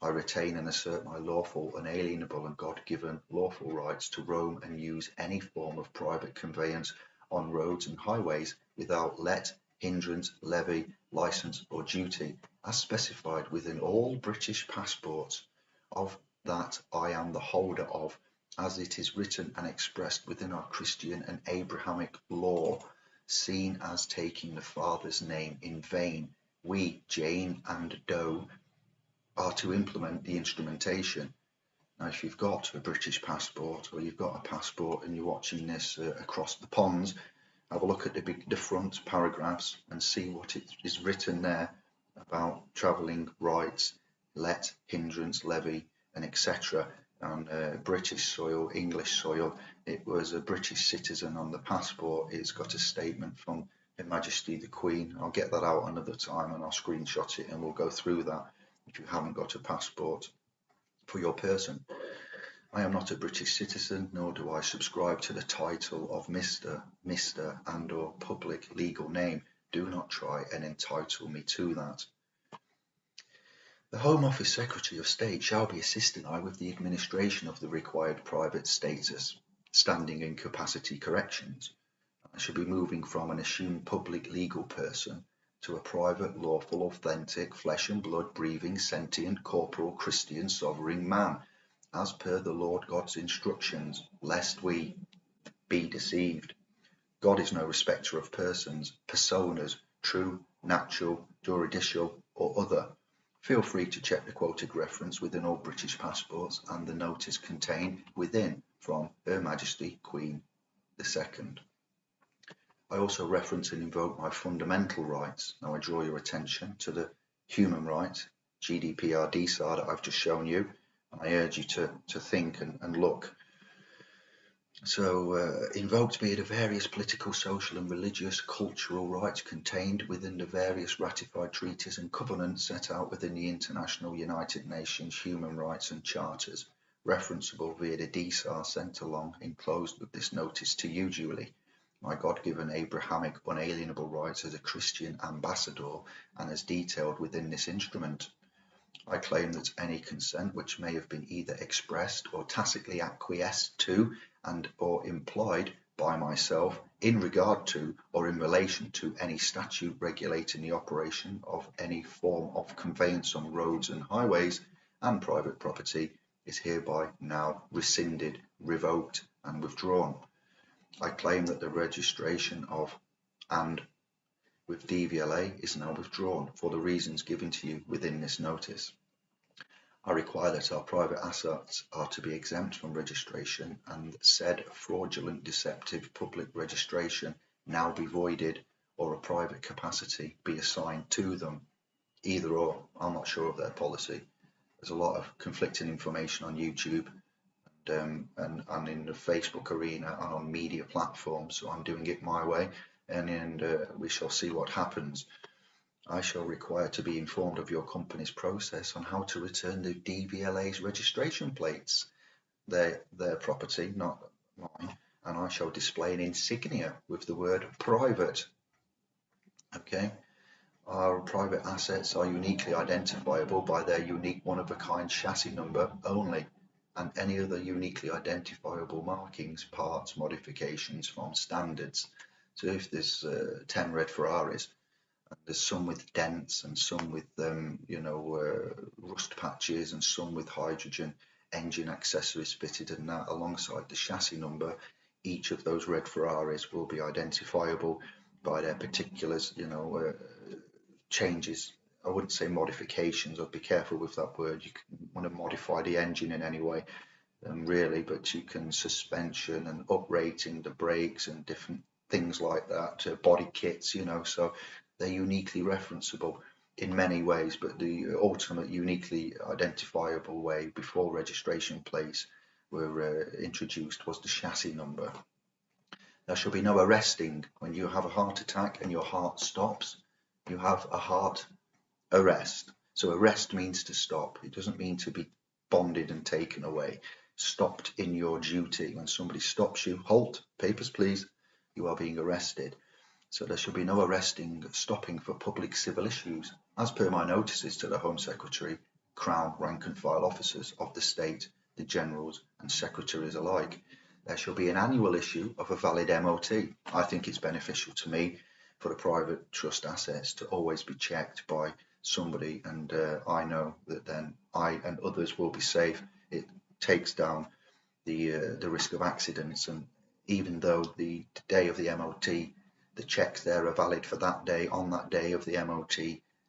I retain and assert my lawful, unalienable and God-given lawful rights to roam and use any form of private conveyance on roads and highways without let, hindrance, levy, licence or duty, as specified within all British passports of that I am the holder of, as it is written and expressed within our Christian and Abrahamic law, seen as taking the Father's name in vain, we, Jane and Doe, are to implement the instrumentation. Now, if you've got a British passport or you've got a passport and you're watching this uh, across the ponds, have a look at the, big, the front paragraphs and see what it is written there about travelling rights, let, hindrance, levy, and etc. on uh, British soil, English soil. It was a British citizen on the passport. It's got a statement from Her Majesty the Queen. I'll get that out another time and I'll screenshot it and we'll go through that if you haven't got a passport for your person. I am not a British citizen, nor do I subscribe to the title of Mr, Mr and or public legal name. Do not try and entitle me to that. The Home Office Secretary of State shall be assisting I with the administration of the required private status, standing and capacity corrections. I shall be moving from an assumed public legal person to a private, lawful, authentic, flesh and blood breathing, sentient, corporal, Christian, sovereign man, as per the Lord God's instructions, lest we be deceived. God is no respecter of persons, personas, true, natural, juridical, or other Feel free to check the quoted reference within all British passports and the notice contained within from Her Majesty Queen II. I also reference and invoke my fundamental rights. Now I draw your attention to the human rights, GDPR DSAR that I've just shown you. And I urge you to, to think and, and look so uh, invoked be the various political, social and religious, cultural rights contained within the various ratified treaties and covenants set out within the International United Nations Human Rights and Charters, referenceable via the DSAR sent along enclosed with this notice to you, Julie. My God-given Abrahamic unalienable rights as a Christian ambassador and as detailed within this instrument. I claim that any consent which may have been either expressed or tacitly acquiesced to and or employed by myself in regard to or in relation to any statute regulating the operation of any form of conveyance on roads and highways and private property is hereby now rescinded, revoked and withdrawn. I claim that the registration of and with DVLA is now withdrawn for the reasons given to you within this notice. I require that our private assets are to be exempt from registration and said fraudulent deceptive public registration now be voided or a private capacity be assigned to them. Either or, I'm not sure of their policy. There's a lot of conflicting information on YouTube and, um, and, and in the Facebook arena and on media platforms, so I'm doing it my way and, and uh, we shall see what happens. I shall require to be informed of your company's process on how to return the DVLA's registration plates. Their, their property, not mine, and I shall display an insignia with the word private. Okay, our private assets are uniquely identifiable by their unique one-of-a-kind chassis number only and any other uniquely identifiable markings, parts, modifications from standards. So if there's uh, 10 red Ferraris, there's some with dents and some with um, you know uh, rust patches and some with hydrogen engine accessories fitted and that alongside the chassis number. Each of those red Ferraris will be identifiable by their particulars you know uh, changes. I wouldn't say modifications. I'd be careful with that word. You want to modify the engine in any way um, really but you can suspension and uprating the brakes and different things like that uh, body kits you know so they're uniquely referenceable in many ways, but the ultimate uniquely identifiable way before registration plates were uh, introduced was the chassis number. There shall be no arresting when you have a heart attack and your heart stops. You have a heart arrest. So arrest means to stop. It doesn't mean to be bonded and taken away, stopped in your duty. When somebody stops you, halt, papers please, you are being arrested. So there should be no arresting, stopping for public civil issues. As per my notices to the Home Secretary, Crown rank and file officers of the state, the generals and secretaries alike, there shall be an annual issue of a valid MOT. I think it's beneficial to me for the private trust assets to always be checked by somebody and uh, I know that then I and others will be safe. It takes down the uh, the risk of accidents and even though the day of the MOT the checks there are valid for that day on that day of the MOT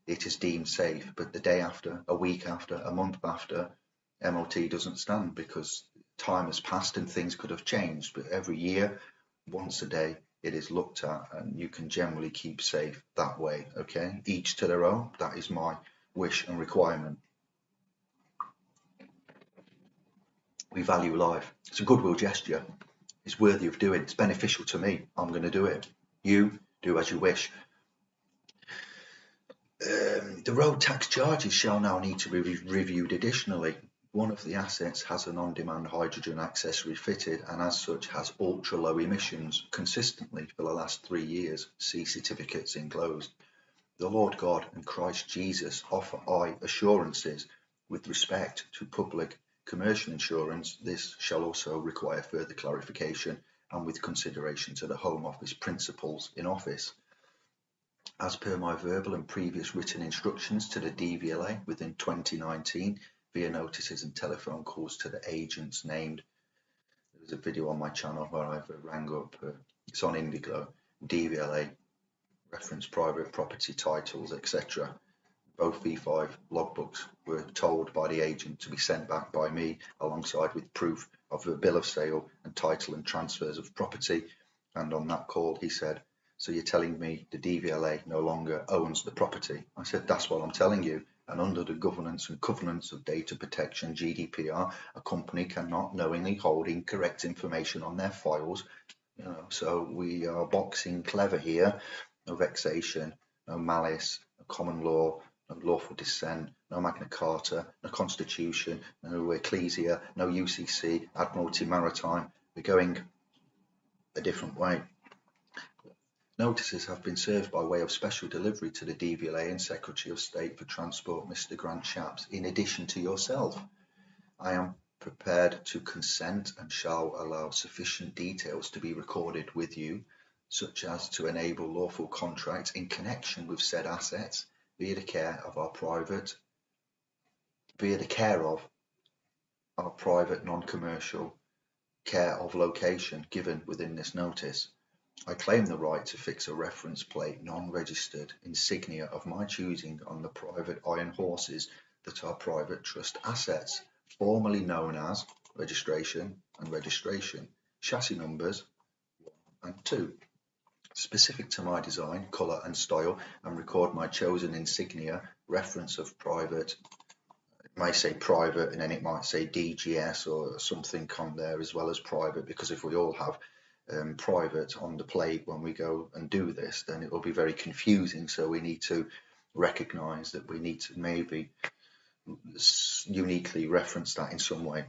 it is deemed safe. But the day after a week after a month after MOT doesn't stand because time has passed and things could have changed. But every year once a day it is looked at and you can generally keep safe that way okay? Each to their own. That is my wish and requirement. We value life. It's a goodwill gesture it's worthy of doing. It's beneficial to me. I'm going to do it. You do as you wish. Um, the road tax charges shall now need to be re reviewed additionally. One of the assets has an on-demand hydrogen accessory fitted and as such has ultra-low emissions consistently for the last three years. See certificates enclosed. The Lord God and Christ Jesus offer I assurances with respect to public commercial insurance. This shall also require further clarification and with consideration to the Home Office principals in office. As per my verbal and previous written instructions to the DVLA within 2019, via notices and telephone calls to the agents named. There's a video on my channel where I've rang up, uh, it's on Indigo, DVLA, reference private property titles, etc. Both V5 logbooks were told by the agent to be sent back by me alongside with proof of a bill of sale and title and transfers of property. And on that call, he said, so you're telling me the DVLA no longer owns the property? I said, that's what I'm telling you and under the governance and covenants of data protection GDPR, a company cannot knowingly hold incorrect information on their files. You know, so we are boxing clever here, no vexation, no malice, common law, no lawful dissent, no Magna Carta, no Constitution, no Ecclesia, no UCC, Admiralty Maritime. We're going a different way. Notices have been served by way of special delivery to the DVLA and Secretary of State for Transport, Mr Grant Shapps, in addition to yourself. I am prepared to consent and shall allow sufficient details to be recorded with you, such as to enable lawful contracts in connection with said assets via the care of our private, via the care of our private non-commercial care of location given within this notice. I claim the right to fix a reference plate non-registered insignia of my choosing on the private iron horses that are private trust assets, formerly known as registration and registration, chassis numbers 1 and 2. Specific to my design, colour and style, and record my chosen insignia, reference of private, it may say private and then it might say DGS or something on there as well as private because if we all have um, private on the plate when we go and do this, then it will be very confusing. So we need to recognize that we need to maybe uniquely reference that in some way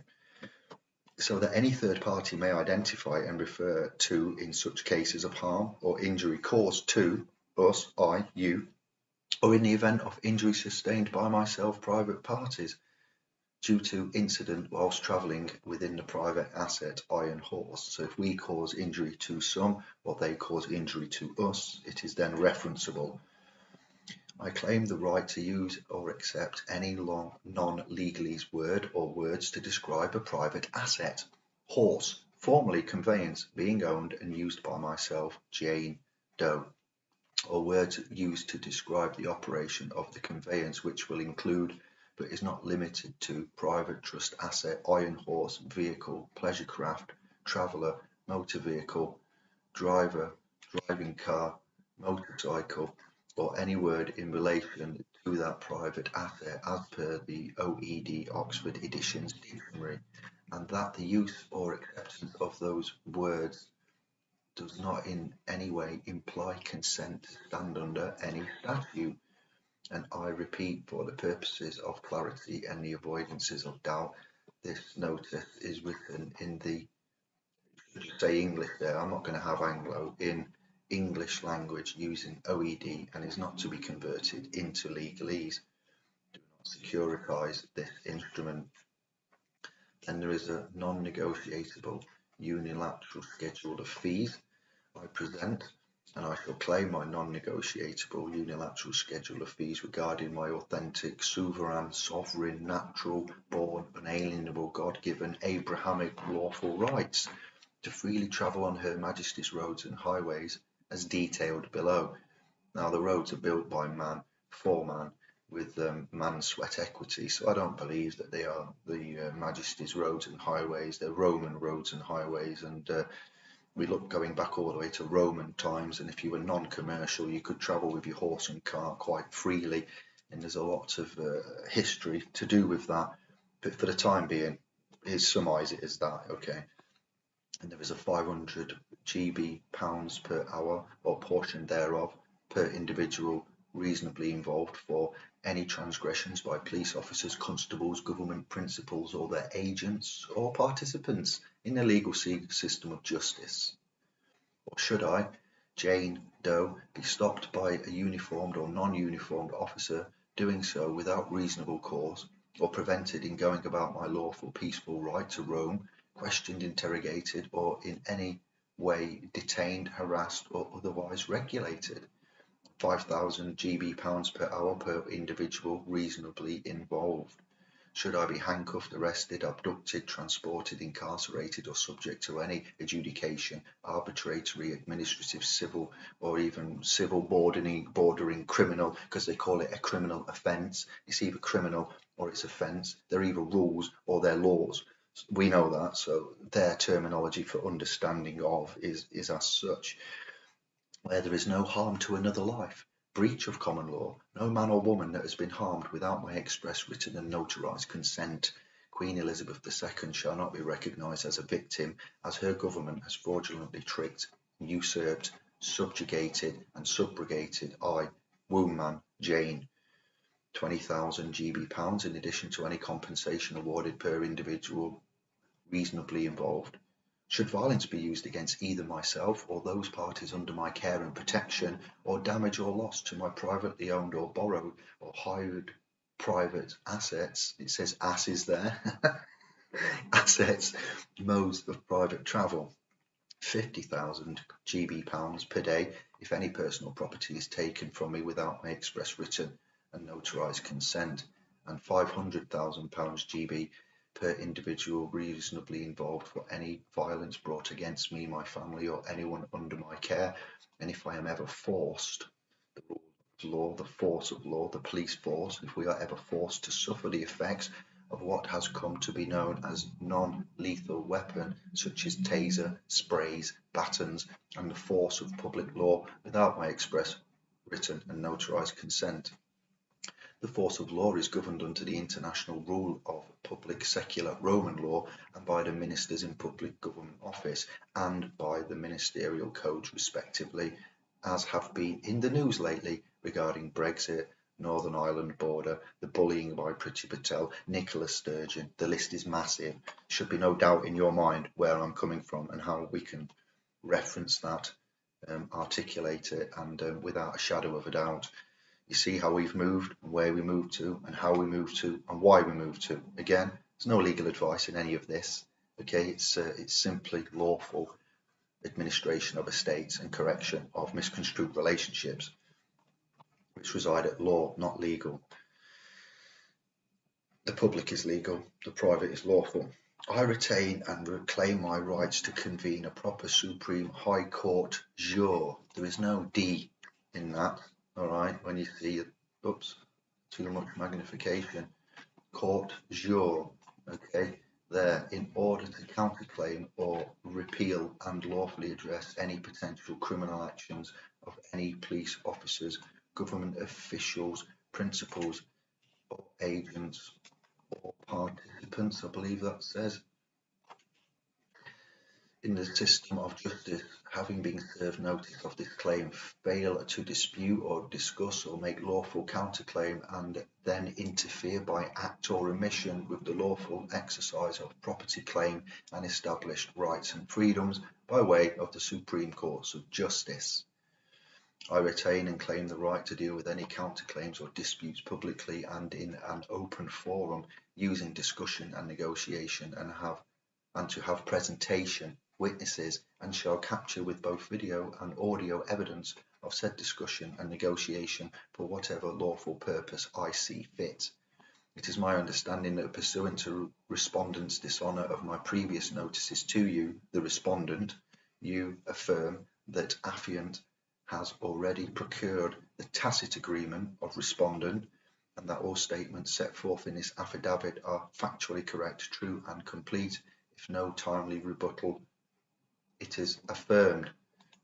so that any third party may identify and refer to in such cases of harm or injury caused to us, I, you, or in the event of injury sustained by myself, private parties, due to incident whilst travelling within the private asset iron horse. So if we cause injury to some or they cause injury to us, it is then referenceable. I claim the right to use or accept any long non-legalese word or words to describe a private asset. Horse, formerly conveyance, being owned and used by myself, Jane Doe or words used to describe the operation of the conveyance which will include but is not limited to private trust asset, iron horse, vehicle, pleasure craft, traveller, motor vehicle, driver, driving car, motorcycle, or any word in relation to that private asset as per the OED Oxford Editions Dictionary, and that the use or acceptance of those words does not in any way imply consent to stand under any statute. And I repeat for the purposes of clarity and the avoidances of doubt, this notice is written in the, say English there, I'm not going to have Anglo, in English language using OED and is not to be converted into legalese. Do not securitise this instrument. Then there is a non-negotiable unilateral schedule of fees I present and I shall claim my non-negotiable unilateral schedule of fees regarding my authentic, sovereign, sovereign, natural, born, unalienable, God-given, Abrahamic, lawful rights to freely travel on Her Majesty's roads and highways as detailed below. Now the roads are built by man, for man, with um, man sweat equity, so I don't believe that they are the uh, Majesty's roads and highways, they're Roman roads and highways, and uh, we look going back all the way to Roman times, and if you were non-commercial, you could travel with your horse and car quite freely, and there's a lot of uh, history to do with that. But for the time being, here's summarise it as that, okay? And there is a 500 GB pounds per hour or portion thereof per individual reasonably involved for any transgressions by police officers, constables, government principals, or their agents or participants in the legal system of justice? Or should I, Jane Doe, be stopped by a uniformed or non-uniformed officer doing so without reasonable cause, or prevented in going about my lawful peaceful right to roam, questioned, interrogated, or in any way detained, harassed, or otherwise regulated? 5,000 GB pounds per hour per individual reasonably involved. Should I be handcuffed, arrested, abducted, transported, incarcerated, or subject to any adjudication, arbitrary, administrative, civil, or even civil bordering, bordering criminal, because they call it a criminal offence. It's either criminal or it's offence. They're either rules or they're laws. We know that, so their terminology for understanding of is, is as such. Where there is no harm to another life, breach of common law, no man or woman that has been harmed without my express written and notarized consent. Queen Elizabeth II shall not be recognised as a victim, as her government has fraudulently tricked, usurped, subjugated, and subrogated I, wombman Jane. 20,000 GB pounds in addition to any compensation awarded per individual reasonably involved. Should violence be used against either myself or those parties under my care and protection, or damage or loss to my privately owned or borrowed or hired private assets, it says asses there, assets, modes of private travel, 50,000 GB pounds per day if any personal property is taken from me without my express written and notarized consent, and 500,000 pounds GB per individual reasonably involved for any violence brought against me, my family, or anyone under my care. And if I am ever forced, the law, the force of law, the police force, if we are ever forced to suffer the effects of what has come to be known as non-lethal weapon, such as taser, sprays, batons, and the force of public law without my express written and notarized consent. The force of law is governed under the international rule of public secular Roman law and by the ministers in public government office and by the ministerial codes respectively, as have been in the news lately regarding Brexit, Northern Ireland border, the bullying by Priti Patel, Nicola Sturgeon. The list is massive. Should be no doubt in your mind where I'm coming from and how we can reference that, um, articulate it, and um, without a shadow of a doubt, you see how we've moved where we moved to and how we moved to and why we moved to. Again, there's no legal advice in any of this. Okay, it's uh, it's simply lawful administration of estates and correction of misconstrued relationships, which reside at law, not legal. The public is legal, the private is lawful. I retain and reclaim my rights to convene a proper Supreme High Court jure. There is no D in that all right, when you see, oops, too much magnification, court jure, okay, there in order to counterclaim or repeal and lawfully address any potential criminal actions of any police officers, government officials, principals, or agents or participants, I believe that says. In the system of justice, having been served notice of this claim, fail to dispute or discuss or make lawful counterclaim and then interfere by act or omission with the lawful exercise of property claim and established rights and freedoms by way of the Supreme Courts of Justice. I retain and claim the right to deal with any counterclaims or disputes publicly and in an open forum using discussion and negotiation and have and to have presentation, witnesses, and shall capture with both video and audio evidence of said discussion and negotiation for whatever lawful purpose I see fit. It is my understanding that pursuant to respondent's dishonour of my previous notices to you, the respondent, you affirm that affiant has already procured the tacit agreement of respondent and that all statements set forth in this affidavit are factually correct, true and complete if no timely rebuttal, it is affirmed.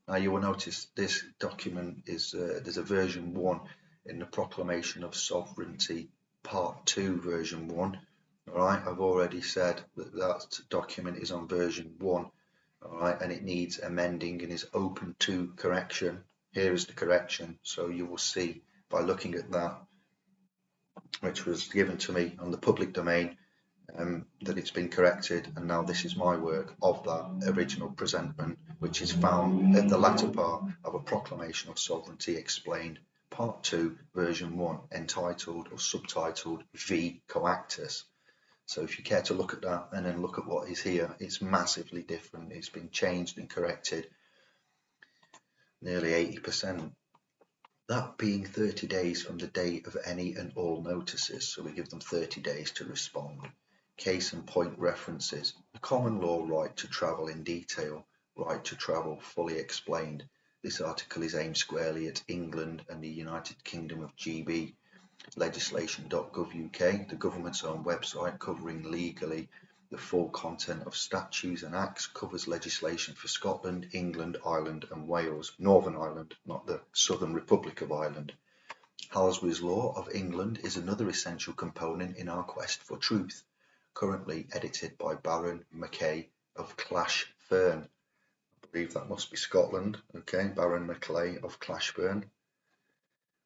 Now you will notice this document is, uh, there's a version 1 in the Proclamation of Sovereignty Part 2 version 1. Alright, I've already said that that document is on version 1. Alright, and it needs amending and is open to correction. Here is the correction, so you will see by looking at that, which was given to me on the public domain, um, that it's been corrected and now this is my work of that original presentment which is found at the latter part of a proclamation of sovereignty explained part 2 version 1 entitled or subtitled v coactus. So if you care to look at that and then look at what is here it's massively different. It's been changed and corrected nearly 80% that being 30 days from the date of any and all notices. So we give them 30 days to respond Case and point references, the common law right to travel in detail, right to travel fully explained. This article is aimed squarely at England and the United Kingdom of GB. Legislation.gov UK, the government's own website covering legally the full content of statutes and acts, covers legislation for Scotland, England, Ireland and Wales, Northern Ireland, not the Southern Republic of Ireland. Halsbury's Law of England is another essential component in our quest for truth currently edited by Baron Mackay of Clashfern. I believe that must be Scotland. Okay, Baron Mackay of Clashfern.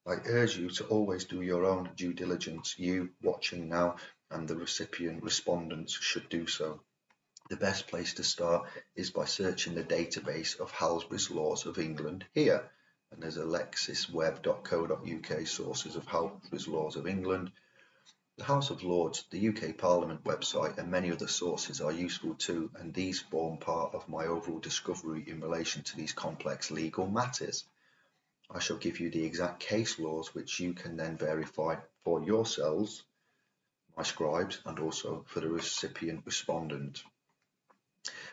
I urge you to always do your own due diligence. You watching now and the recipient respondents should do so. The best place to start is by searching the database of Halsbury's Laws of England here. And there's a lexisweb.co.uk sources of Halsbury's Laws of England the House of Lords, the UK Parliament website and many other sources are useful too and these form part of my overall discovery in relation to these complex legal matters. I shall give you the exact case laws which you can then verify for yourselves, my scribes and also for the recipient respondent.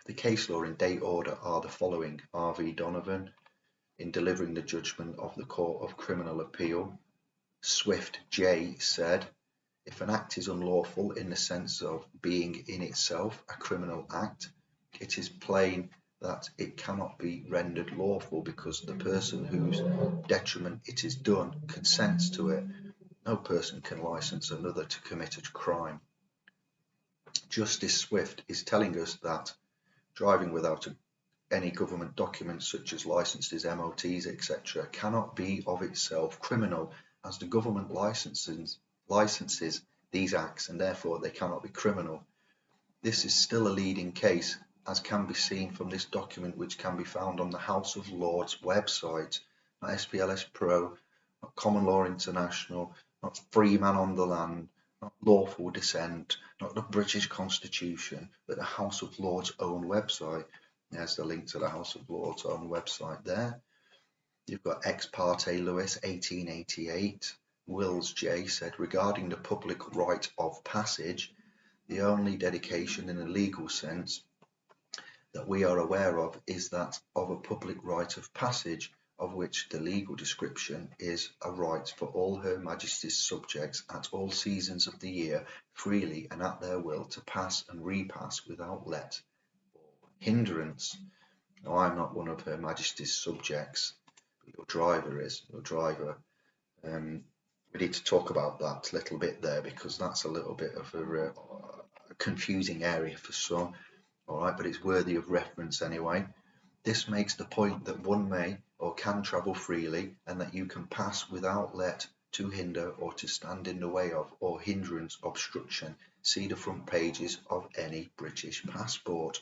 The case law in date order are the following. R.V. Donovan, in delivering the judgment of the Court of Criminal Appeal, Swift J said, if an act is unlawful in the sense of being in itself a criminal act, it is plain that it cannot be rendered lawful because the person whose detriment it is done consents to it. No person can license another to commit a crime. Justice Swift is telling us that driving without a, any government documents such as licenses, MOTs, etc., cannot be of itself criminal as the government licenses licenses these acts and therefore they cannot be criminal. This is still a leading case as can be seen from this document which can be found on the House of Lords website, not SPLS Pro, not Common Law International, not Free Man on the Land, not Lawful Descent, not the British Constitution, but the House of Lords own website. There's the link to the House of Lords own website there. You've got Ex parte Lewis 1888, Wills J. said regarding the public right of passage, the only dedication in a legal sense that we are aware of is that of a public right of passage, of which the legal description is a right for all Her Majesty's subjects at all seasons of the year freely and at their will to pass and repass without let or hindrance. Now, I'm not one of Her Majesty's subjects, but your driver is. Your driver um, we need to talk about that little bit there because that's a little bit of a, uh, a confusing area for some. all right, but it's worthy of reference anyway. This makes the point that one may or can travel freely and that you can pass without let to hinder or to stand in the way of or hindrance obstruction. See the front pages of any British passport.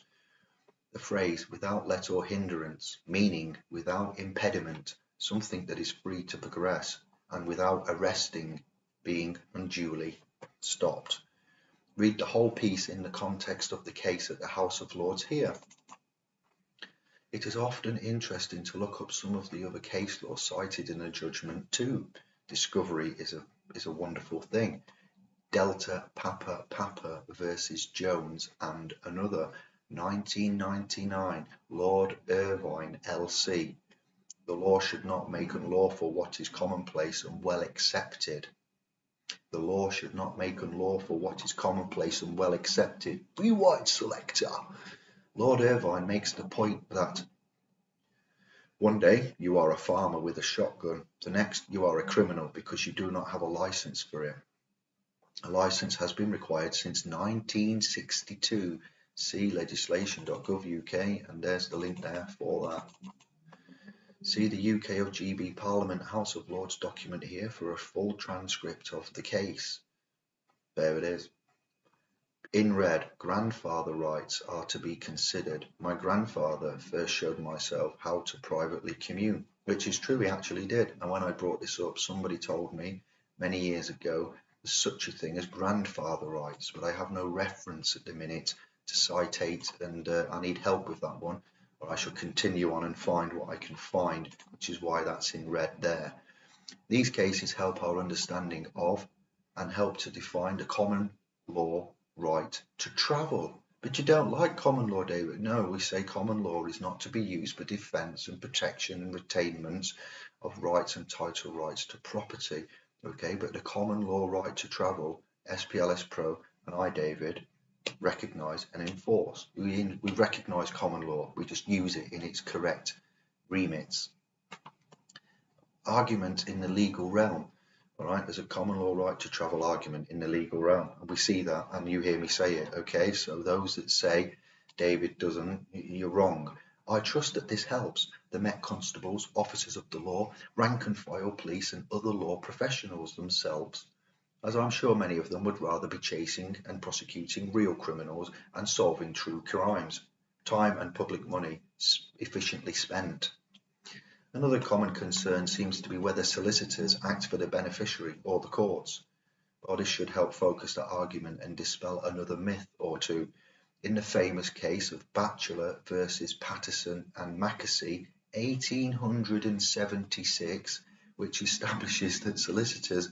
The phrase without let or hindrance, meaning without impediment, something that is free to progress, and without arresting, being unduly stopped. Read the whole piece in the context of the case at the House of Lords here. It is often interesting to look up some of the other case law cited in a judgment too. Discovery is a is a wonderful thing. Delta Papa Papa versus Jones and another 1999 Lord Irvine LC. The law should not make unlawful what is commonplace and well accepted. The law should not make unlawful what is commonplace and well accepted. Be white selector. Lord Irvine makes the point that one day you are a farmer with a shotgun, the next you are a criminal because you do not have a license for it. A license has been required since 1962. See legislation.gov.uk, and there's the link there for that. See the UK of GB Parliament House of Lords document here for a full transcript of the case. There it is. In red, grandfather rights are to be considered. My grandfather first showed myself how to privately commune, which is true, he actually did. And when I brought this up, somebody told me many years ago there's such a thing as grandfather rights, but I have no reference at the minute to citate, and uh, I need help with that one. But I shall continue on and find what I can find, which is why that's in red there. These cases help our understanding of and help to define the common law right to travel. But you don't like common law, David. No, we say common law is not to be used for defence and protection and retainment of rights and title rights to property. Okay, but the common law right to travel, SPLS Pro and I, David, recognise and enforce. We, we recognise common law, we just use it in its correct remits. Argument in the legal realm. All right, there's a common law right to travel argument in the legal realm. And we see that, and you hear me say it. Okay, so those that say David doesn't, you're wrong. I trust that this helps the Met constables, officers of the law, rank and file police, and other law professionals themselves, as I'm sure many of them would rather be chasing and prosecuting real criminals and solving true crimes. Time and public money efficiently spent. Another common concern seems to be whether solicitors act for the beneficiary or the courts. Well, this should help focus the argument and dispel another myth or two. In the famous case of Batchelor versus Pattison and Mackersy, 1876, which establishes that solicitors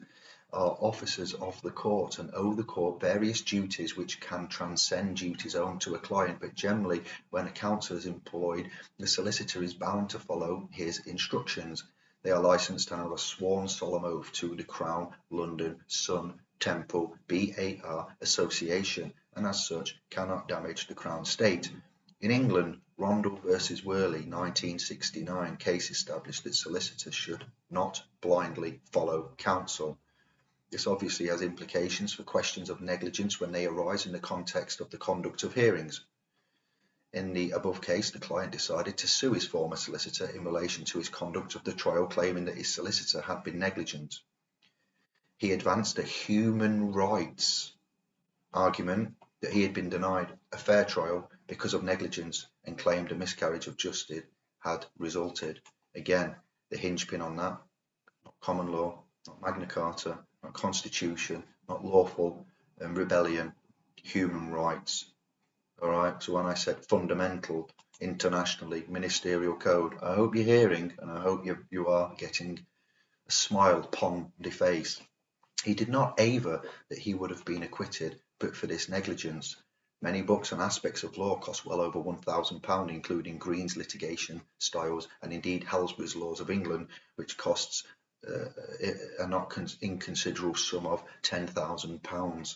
are officers of the court and owe the court various duties which can transcend duties owed to a client, but generally, when a counsel is employed, the solicitor is bound to follow his instructions. They are licensed to have a sworn solemn oath to the Crown London Sun Temple BAR Association, and as such cannot damage the Crown State. In England, Rondel versus Worsley 1969 case established that solicitors should not blindly follow counsel. This obviously has implications for questions of negligence when they arise in the context of the conduct of hearings. In the above case, the client decided to sue his former solicitor in relation to his conduct of the trial, claiming that his solicitor had been negligent. He advanced a human rights argument that he had been denied a fair trial because of negligence and claimed a miscarriage of justice had resulted. Again, the hinge pin on that, not common law, not Magna Carta, not constitution, not lawful and rebellion, human rights. All right. So when I said fundamental, internationally, ministerial code, I hope you're hearing and I hope you, you are getting a smile upon the face. He did not aver that he would have been acquitted, but for this negligence. Many books on aspects of law cost well over £1,000, including Green's litigation styles and indeed Halsbury's Laws of England, which costs Uh, a not inconsiderable sum of £10,000.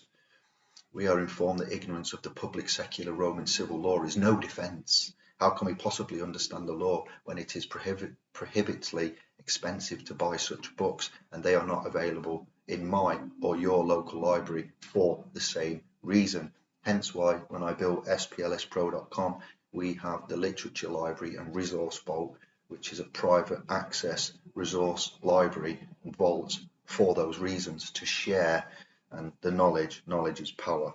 We are informed that ignorance of the public secular Roman civil law is no defence. How can we possibly understand the law when it is prohibit prohibitively expensive to buy such books and they are not available in my or your local library for the same reason? Hence why when I built splspro.com, we have the literature library and resource vault, which is a private access resource library and vault for those reasons to share and the knowledge, knowledge is power.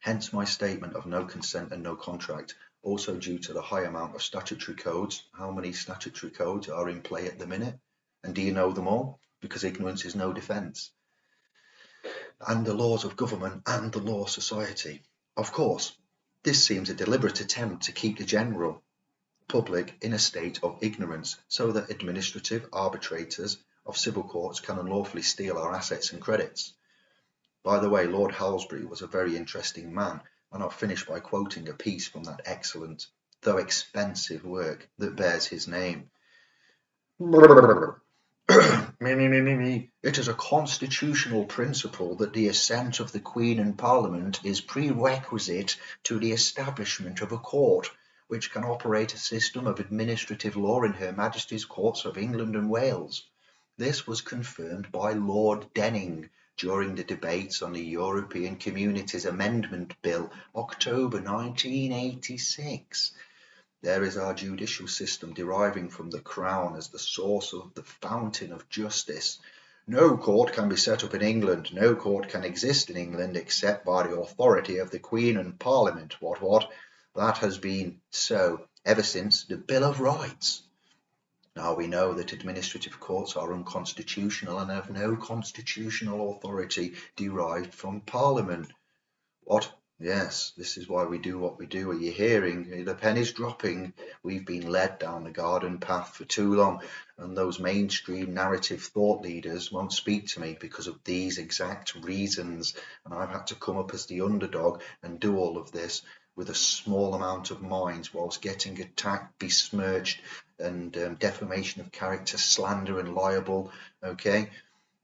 Hence my statement of no consent and no contract, also due to the high amount of statutory codes. How many statutory codes are in play at the minute? And do you know them all? Because ignorance is no defence. And the laws of government and the law society. Of course, this seems a deliberate attempt to keep the general public in a state of ignorance so that administrative arbitrators of civil courts can unlawfully steal our assets and credits. By the way, Lord Halsbury was a very interesting man, and I'll finish by quoting a piece from that excellent, though expensive work that bears his name. It is a constitutional principle that the assent of the Queen and Parliament is prerequisite to the establishment of a court which can operate a system of administrative law in Her Majesty's Courts of England and Wales. This was confirmed by Lord Denning during the debates on the European Communities Amendment Bill, October 1986. There is our judicial system deriving from the Crown as the source of the fountain of justice. No court can be set up in England, no court can exist in England except by the authority of the Queen and Parliament. What, what? That has been so ever since the Bill of Rights. Now we know that administrative courts are unconstitutional and have no constitutional authority derived from Parliament. What? Yes, this is why we do what we do. Are you hearing? The pen is dropping. We've been led down the garden path for too long, and those mainstream narrative thought leaders won't speak to me because of these exact reasons. And I've had to come up as the underdog and do all of this with a small amount of minds whilst getting attacked, besmirched, and um, defamation of character, slander, and liable. Okay,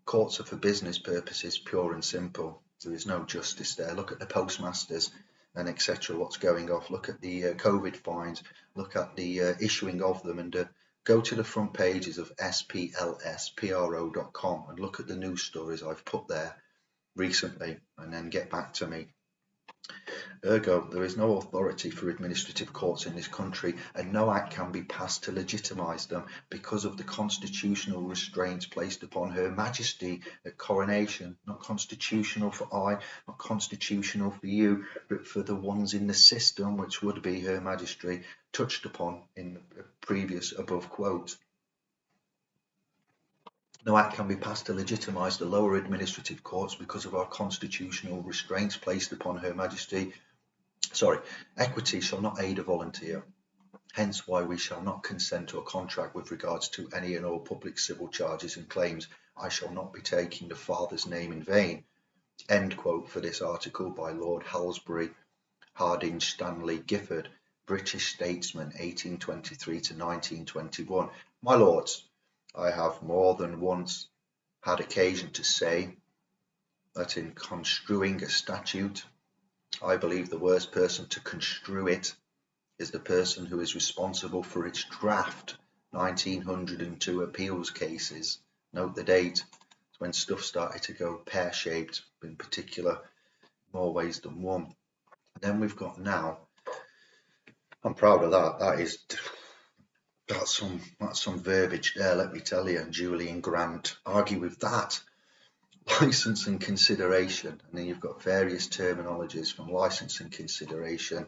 courts are for business purposes, pure and simple. There is no justice there. Look at the postmasters and etc. What's going off? Look at the uh, COVID fines. Look at the uh, issuing of them, and uh, go to the front pages of splspro.com and look at the news stories I've put there recently, and then get back to me. Ergo, there is no authority for administrative courts in this country and no act can be passed to legitimise them because of the constitutional restraints placed upon Her Majesty at coronation. Not constitutional for I, not constitutional for you, but for the ones in the system, which would be Her Majesty, touched upon in the previous above quote. No act can be passed to legitimise the lower administrative courts because of our constitutional restraints placed upon Her Majesty. Sorry, equity shall not aid a volunteer. Hence why we shall not consent to a contract with regards to any and all public civil charges and claims. I shall not be taking the Father's name in vain. End quote for this article by Lord Halsbury, Hardinge Stanley Giffard, British statesman 1823 to 1921. My lords, I have more than once had occasion to say that in construing a statute, I believe the worst person to construe it is the person who is responsible for its draft 1902 appeals cases. Note the date, when stuff started to go pear-shaped, in particular, more ways than one. And then we've got now, I'm proud of that, that is that's some that's some verbiage there, let me tell you. And Julian Grant argue with that. License and consideration, and then you've got various terminologies from license and consideration.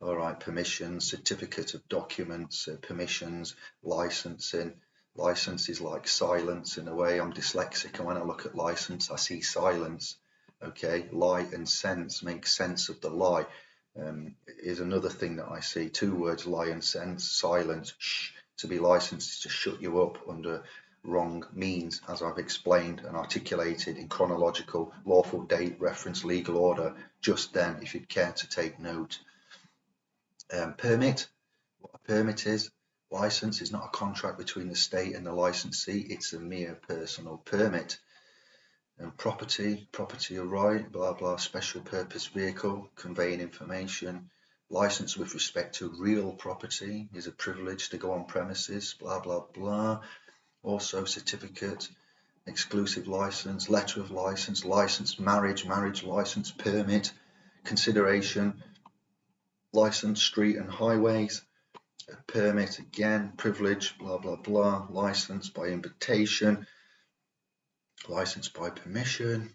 All right, permission, certificate of documents, uh, permissions, licensing. License is like silence in a way. I'm dyslexic, and when I look at license, I see silence. Okay, lie and sense make sense of the lie um, is another thing that I see. Two words, lie and sense, silence, shh, to be licensed is to shut you up under wrong means, as I've explained and articulated in chronological, lawful date, reference, legal order, just then, if you'd care to take note. Um, permit, what a permit is, license is not a contract between the state and the licensee, it's a mere personal permit and property, property of right, blah blah, special purpose vehicle, conveying information, license with respect to real property is a privilege to go on premises, blah blah blah. Also certificate, exclusive license, letter of license, license, marriage, marriage license, permit, consideration, license, street and highways, permit again, privilege, blah blah blah, license by invitation, license by permission,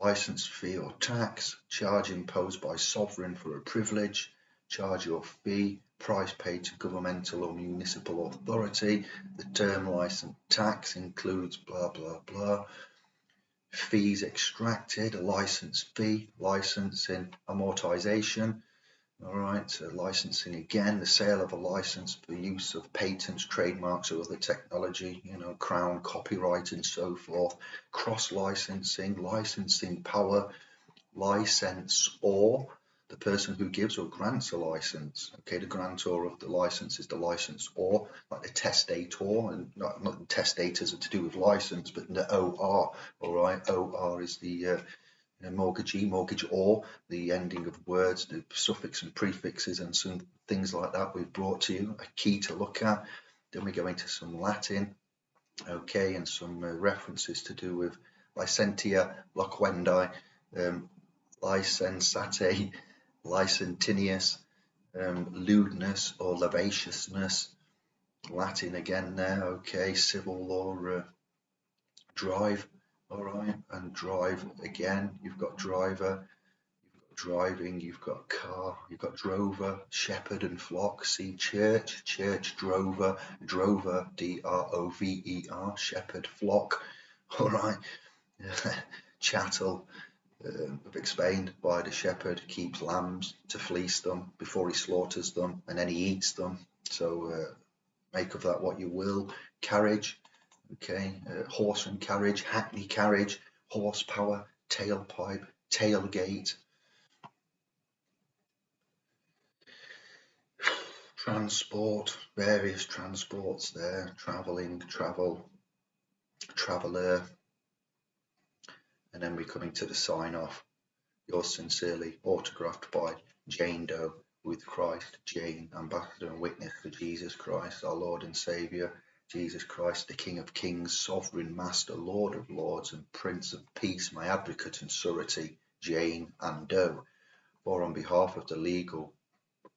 license fee or tax, charge imposed by sovereign for a privilege, charge or fee, price paid to governmental or municipal authority. The term license tax includes blah blah blah. Fees extracted, a license fee, licensing, amortization. All right, so licensing again, the sale of a license for use of patents, trademarks, or other technology, you know, crown, copyright, and so forth. Cross licensing, licensing power, license or the person who gives or grants a license. Okay, the grantor of the license is the license or like the testator, and not, not testators are to do with license, but the OR. All right, OR is the uh, you mortgagee, mortgage or the ending of words, the suffix and prefixes, and some things like that we've brought to you. A key to look at. Then we go into some Latin, okay, and some uh, references to do with licentia, loquendi, um, licensate, licentinius, um, lewdness or lavaciousness, Latin again there, okay, civil law, uh, drive, all right, and drive again, you've got driver, you've got driving, you've got car, you've got drover, shepherd and flock, see church, church, drover, drover, D-R-O-V-E-R, shepherd, flock, all right, chattel, uh, explained why the shepherd keeps lambs to fleece them before he slaughters them and then he eats them. So uh, make of that what you will. Carriage, okay, uh, horse and carriage, hackney carriage, horsepower, tailpipe, tailgate. Transport, various transports there, travelling, travel, traveller, and then we're coming to the sign off. Yours sincerely, autographed by Jane Doe with Christ, Jane, ambassador and witness for Jesus Christ, our Lord and Saviour, Jesus Christ, the King of Kings, Sovereign Master, Lord of Lords, and Prince of Peace, my advocate and surety, Jane and Doe. For on behalf of the legal,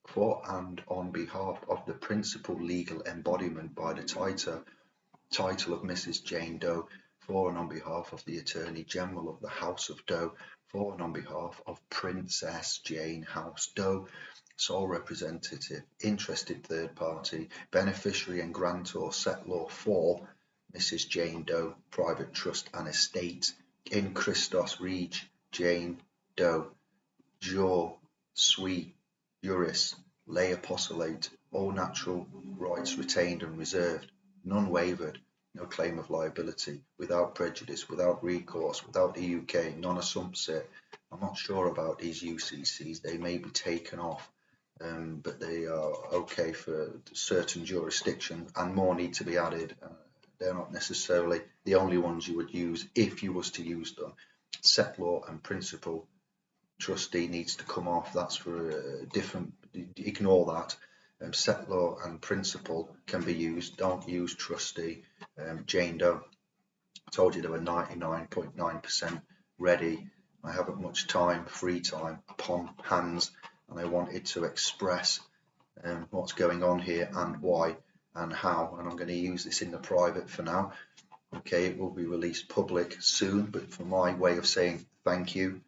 for and on behalf of the principal legal embodiment by the title, title of Mrs. Jane Doe, for and on behalf of the Attorney General of the House of Doe, for and on behalf of Princess Jane House Doe, sole representative, interested third party, beneficiary and grantor settlor for Mrs. Jane Doe, private trust and estate, in Christos Reg Jane Doe, jure, sui, juris, lay apostolate, all natural rights retained and reserved, none wavered, no claim of liability, without prejudice, without recourse, without the UK, non assumpsit. I'm not sure about these UCCs. They may be taken off, um, but they are okay for certain jurisdictions, and more need to be added. Uh, they're not necessarily the only ones you would use if you was to use them. Settlor and principal trustee needs to come off. That's for a different. Ignore that um, settlor and principal can be used. Don't use trustee. Um, Jane Doe. I told you they were 99.9% ready. I haven't much time, free time upon hands, and I wanted to express um, what's going on here and why and how. And I'm going to use this in the private for now. Okay, it will be released public soon, but for my way of saying thank you,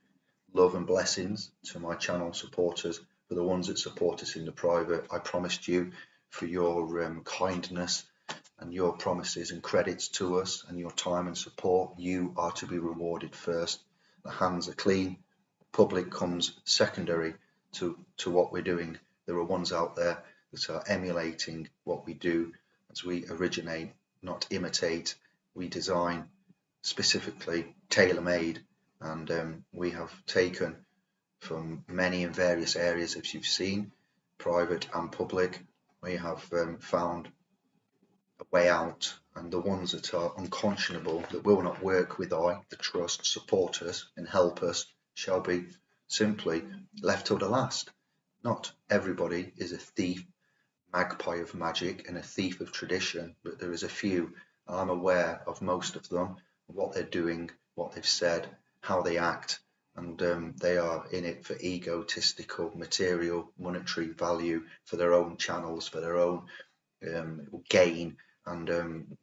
love and blessings to my channel supporters for the ones that support us in the private. I promised you for your um, kindness and your promises and credits to us and your time and support. You are to be rewarded first. The hands are clean. Public comes secondary to, to what we're doing. There are ones out there that are emulating what we do as we originate, not imitate. We design specifically tailor-made and um, we have taken from many and various areas as you've seen, private and public. We have um, found a way out and the ones that are unconscionable, that will not work with I, the trust, support us and help us, shall be simply left till the last. Not everybody is a thief, magpie of magic and a thief of tradition, but there is a few. I'm aware of most of them, what they're doing, what they've said, how they act, and um, they are in it for egotistical material monetary value for their own channels for their own um, gain and um,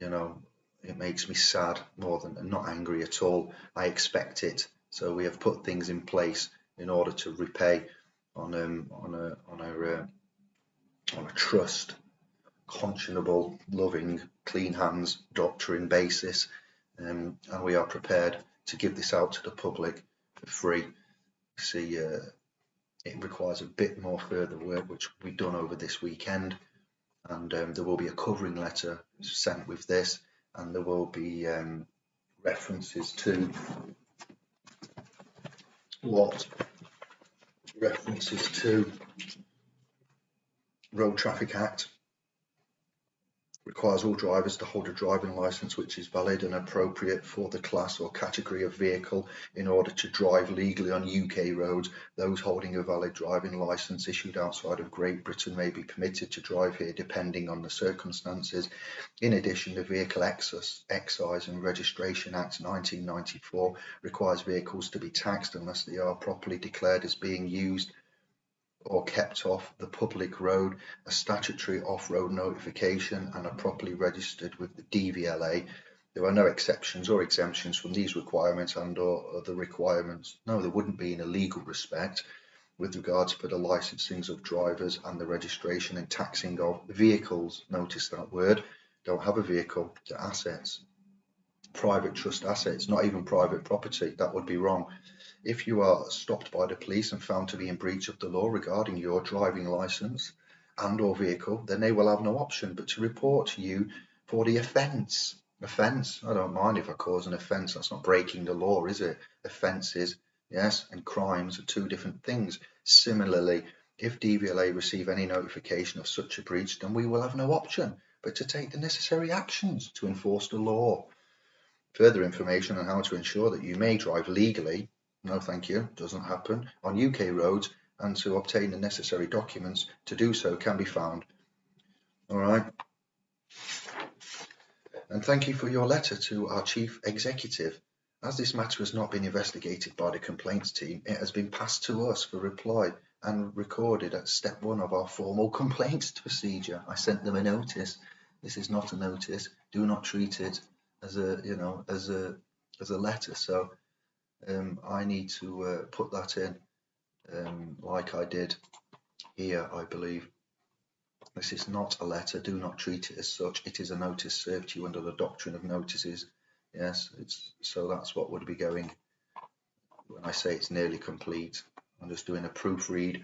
you know it makes me sad more than not angry at all I expect it so we have put things in place in order to repay on um, on a on a uh, on a trust conscionable loving clean hands doctrine basis um, and we are prepared to give this out to the public for free. See, uh, it requires a bit more further work, which we've done over this weekend, and um, there will be a covering letter sent with this, and there will be um, references to what references to Road Traffic Act requires all drivers to hold a driving licence which is valid and appropriate for the class or category of vehicle in order to drive legally on UK roads. Those holding a valid driving licence issued outside of Great Britain may be permitted to drive here depending on the circumstances. In addition, the Vehicle Excise and Registration Act 1994 requires vehicles to be taxed unless they are properly declared as being used or kept off the public road, a statutory off-road notification and are properly registered with the DVLA. There are no exceptions or exemptions from these requirements and or other requirements. No, there wouldn't be in a legal respect with regards for the licensings of drivers and the registration and taxing of vehicles. Notice that word. Don't have a vehicle, the assets. Private trust assets, not even private property. That would be wrong. If you are stopped by the police and found to be in breach of the law regarding your driving licence and or vehicle, then they will have no option but to report you for the offence. Offence, I don't mind if I cause an offence, that's not breaking the law, is it? Offences, yes, and crimes are two different things. Similarly, if DVLA receive any notification of such a breach, then we will have no option but to take the necessary actions to enforce the law. Further information on how to ensure that you may drive legally no thank you, doesn't happen, on UK roads and to obtain the necessary documents to do so can be found. All right. And thank you for your letter to our chief executive. As this matter has not been investigated by the complaints team, it has been passed to us for reply and recorded at step one of our formal complaints procedure. I sent them a notice. This is not a notice. Do not treat it as a, you know, as a, as a letter. So um, I need to uh, put that in um, like I did here, I believe. This is not a letter, do not treat it as such. It is a notice served to you under the doctrine of notices. Yes, it's so that's what would be going when I say it's nearly complete. I'm just doing a proofread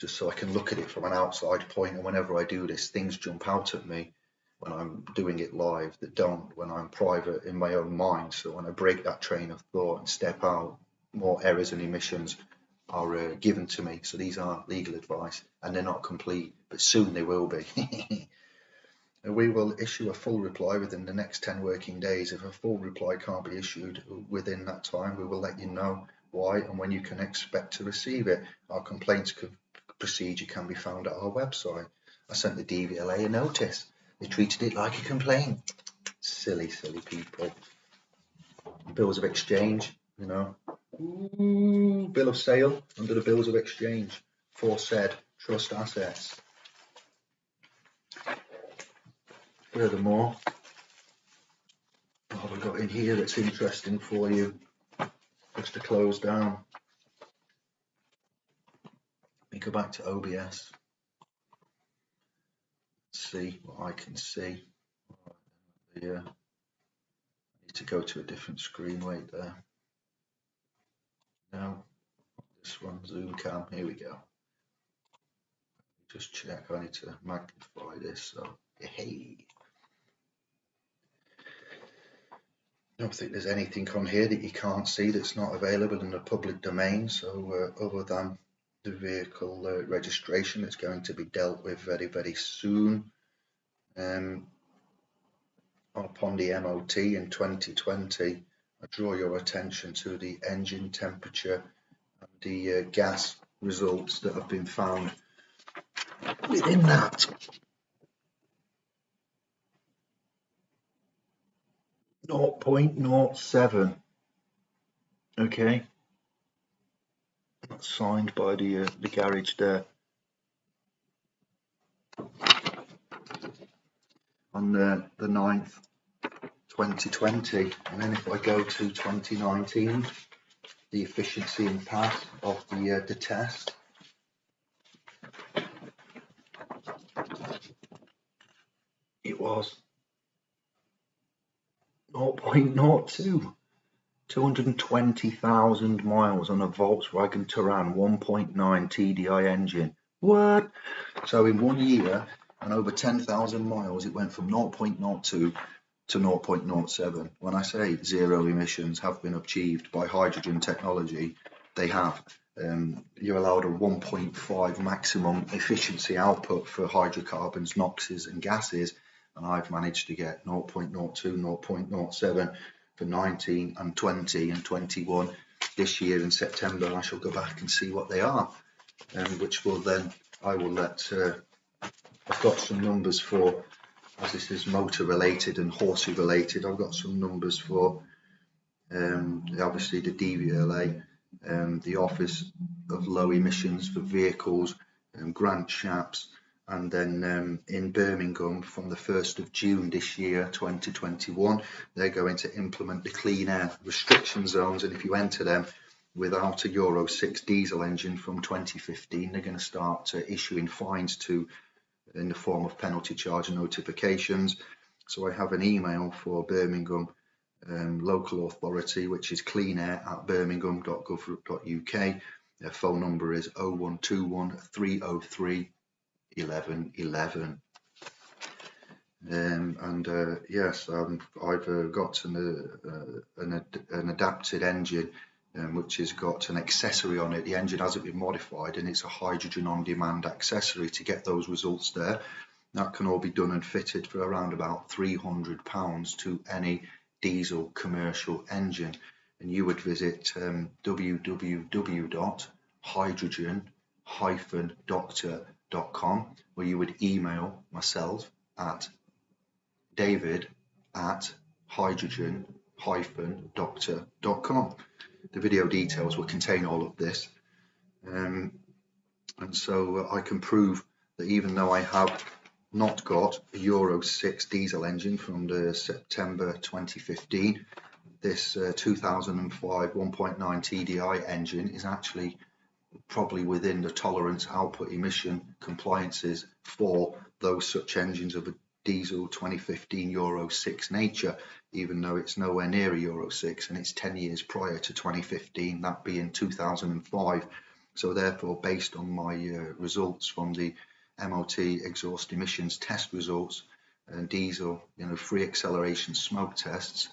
just so I can look at it from an outside point. point and whenever I do this things jump out at me when I'm doing it live that don't when I'm private in my own mind. So when I break that train of thought and step out, more errors and omissions are uh, given to me. So these are legal advice and they're not complete, but soon they will be. we will issue a full reply within the next 10 working days. If a full reply can't be issued within that time, we will let you know why and when you can expect to receive it. Our complaints procedure can be found at our website. I sent the DVLA a notice they treated it like a complaint. Silly, silly people. Bills of exchange, you know. Ooh, bill of sale under the bills of exchange for said trust assets. Furthermore, what have we got in here that's interesting for you? Just to close down. Let me go back to OBS see what I can see. I need to go to a different screen. Wait there. Now, this one, zoom cam. Here we go. Just check. I need to magnify this. So, hey. I don't think there's anything on here that you can't see that's not available in the public domain. So, uh, other than the vehicle uh, registration that's going to be dealt with very, very soon. Um, upon the MOT in 2020, I draw your attention to the engine temperature and the uh, gas results that have been found within that. Zero point zero seven Okay. That's signed by the uh, the garage there. On the, the 9th, 2020. And then if I go to 2019, the efficiency and pass of the, uh, the test. It was 0.02. 220,000 miles on a Volkswagen Touran 1.9 TDI engine. What? So in one year and over 10,000 miles, it went from 0.02 to 0.07. When I say zero emissions have been achieved by hydrogen technology, they have. Um, you're allowed a 1.5 maximum efficiency output for hydrocarbons, NOxes and gases, and I've managed to get 0.02, 0.07 for 19 and 20 and 21 this year in September. I shall go back and see what they are, um, which will then I will let. Uh, I've got some numbers for, as this is motor related and horsey related. I've got some numbers for, um, obviously the DVLA, um, the Office of Low Emissions for Vehicles, um, Grant Shapps, and then um, in Birmingham from the 1st of June this year 2021 they're going to implement the clean air restriction zones and if you enter them without a Euro 6 diesel engine from 2015 they're going to start issuing fines to in the form of penalty charge notifications. So I have an email for Birmingham um, local authority which is cleanair at birmingham.gov.uk their phone number is 0121 303 11 11 um, and uh, yes um, I've uh, got an, uh, an, an, adapted engine um, which has got an accessory on it. The engine hasn't been modified and it's a hydrogen on demand accessory to get those results there. That can all be done and fitted for around about 300 pounds to any diesel commercial engine. And you would visit um, www.hydrogen-doctor com where you would email myself at david at hydrogen doctor.com. The video details will contain all of this. Um, and so I can prove that even though I have not got a Euro 6 diesel engine from the September 2015, this uh, 2005 1.9 TDI engine is actually probably within the tolerance output emission compliances for those such engines of a diesel 2015 Euro 6 nature, even though it's nowhere near a Euro 6 and it's 10 years prior to 2015, that being 2005. So therefore, based on my uh, results from the MOT exhaust emissions test results and diesel, you know, free acceleration smoke tests,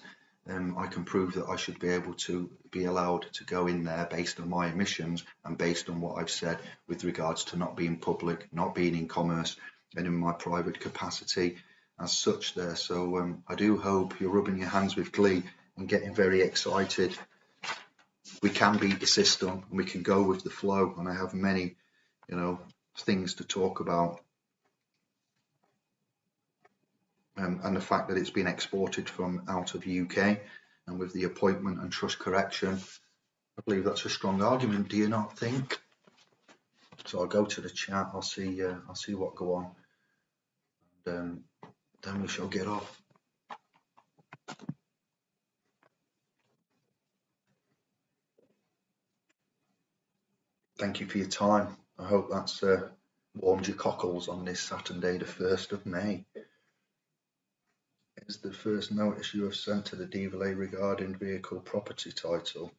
um, I can prove that I should be able to be allowed to go in there based on my emissions and based on what I've said with regards to not being public, not being in commerce and in my private capacity as such there. So um, I do hope you're rubbing your hands with glee and getting very excited. We can beat the system and we can go with the flow and I have many, you know, things to talk about um, and the fact that it's been exported from out of UK and with the appointment and trust correction, I believe that's a strong argument. Do you not think? So I'll go to the chat. I'll see. Uh, I'll see what go on, and um, then we shall get off. Thank you for your time. I hope that's uh, warmed your cockles on this Saturday, the 1st of May is the first notice you have sent to the DVLA regarding vehicle property title?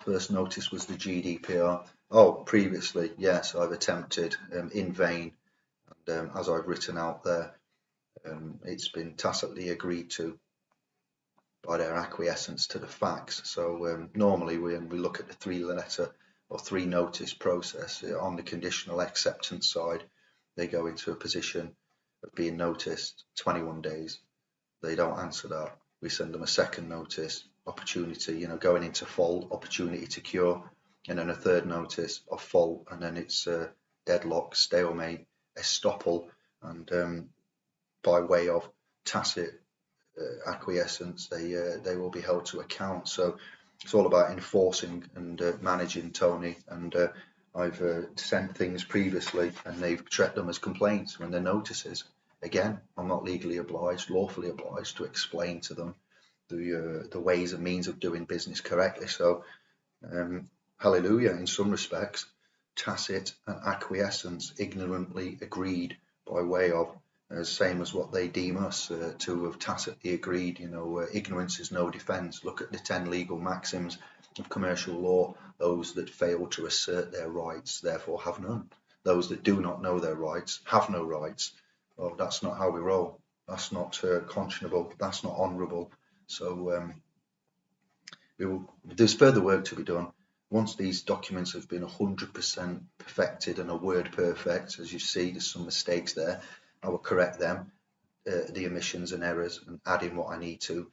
First notice was the GDPR. Oh, previously, yes, I've attempted um, in vain. And um, as I've written out there, um, it's been tacitly agreed to by their acquiescence to the facts. So um, normally when we look at the three letter or three notice process uh, on the conditional acceptance side, they go into a position of being noticed 21 days they don't answer that, we send them a second notice, opportunity, you know, going into fault, opportunity to cure, and then a third notice of fault, and then it's uh, deadlock, stalemate, estoppel, and um, by way of tacit uh, acquiescence, they uh, they will be held to account. So it's all about enforcing and uh, managing Tony and uh, I've uh, sent things previously and they've treated them as complaints when they're notices. Again, I'm not legally obliged, lawfully obliged to explain to them the uh, the ways and means of doing business correctly. So, um, hallelujah, in some respects, tacit and acquiescence, ignorantly agreed by way of uh, same as what they deem us uh, to have tacitly agreed. You know, uh, ignorance is no defence. Look at the ten legal maxims of commercial law. Those that fail to assert their rights, therefore, have none. Those that do not know their rights have no rights. Well, that's not how we roll. That's not uh, conscionable. That's not honourable. So um, will, there's further work to be done. Once these documents have been 100% perfected and a word perfect, as you see, there's some mistakes there. I will correct them, uh, the omissions and errors, and add in what I need to.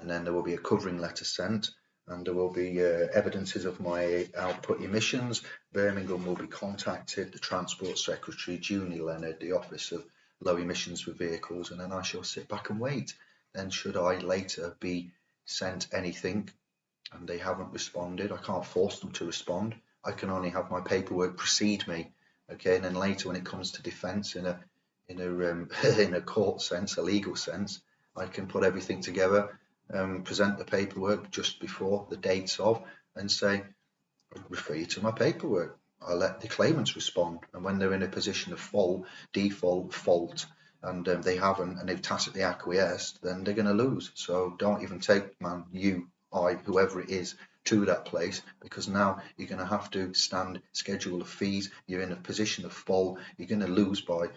And then there will be a covering letter sent, and there will be uh, evidences of my output emissions. Birmingham will be contacted, the Transport Secretary, Junie Leonard, the Office of Low Emissions for Vehicles, and then I shall sit back and wait. Then should I later be sent anything and they haven't responded, I can't force them to respond. I can only have my paperwork precede me. Okay, and then later when it comes to defence in a in a um, in a court sense, a legal sense, I can put everything together, um, present the paperwork just before the dates of, and say, refer you to my paperwork. I let the claimants respond, and when they're in a position of fault, default, fault, and um, they haven't, and they've tacitly acquiesced, then they're going to lose. So don't even take man, you, I, whoever it is, to that place because now you're going to have to stand schedule of fees. You're in a position of fault. You're going to lose by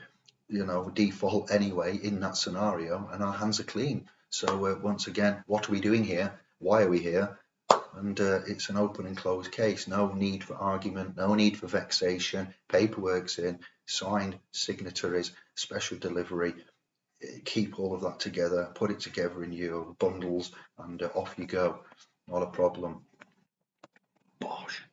you know default anyway in that scenario and our hands are clean so uh, once again what are we doing here why are we here and uh, it's an open and closed case. No need for argument no need for vexation. Paperwork's in signed signatories special delivery. Keep all of that together put it together in your bundles and uh, off you go. Not a problem. Bosh.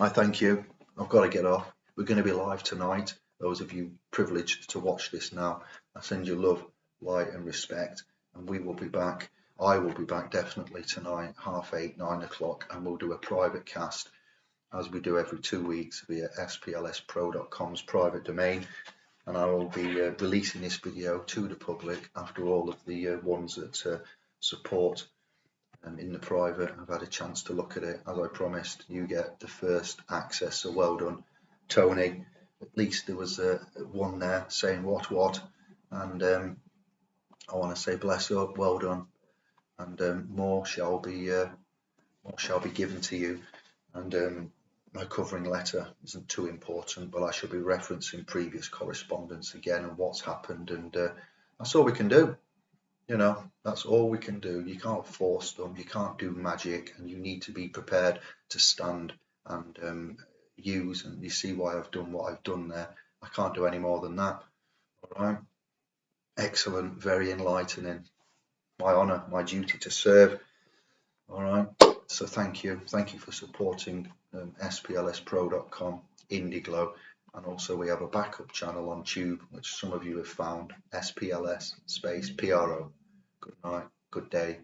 I thank you. I've got to get off. We're going to be live tonight. Those of you privileged to watch this now, I send you love, light and respect and we will be back. I will be back definitely tonight, half eight, nine o'clock, and we'll do a private cast as we do every two weeks via splspro.com's private domain. And I will be uh, releasing this video to the public after all of the uh, ones that uh, support um, in the private. I've had a chance to look at it. As I promised, you get the first access. So well done, Tony at least there was a one there saying what what and um, I want to say bless up well done and um, more shall be uh, more shall be given to you and um, my covering letter isn't too important but I shall be referencing previous correspondence again and what's happened and uh, that's all we can do you know that's all we can do you can't force them you can't do magic and you need to be prepared to stand and um, use and you see why I've done what I've done there. I can't do any more than that. All right. Excellent, very enlightening. My honour, my duty to serve. All right. So thank you. Thank you for supporting um, splspro.com, Indiglo, and also we have a backup channel on Tube, which some of you have found, SPLS space PRO. Good night, good day.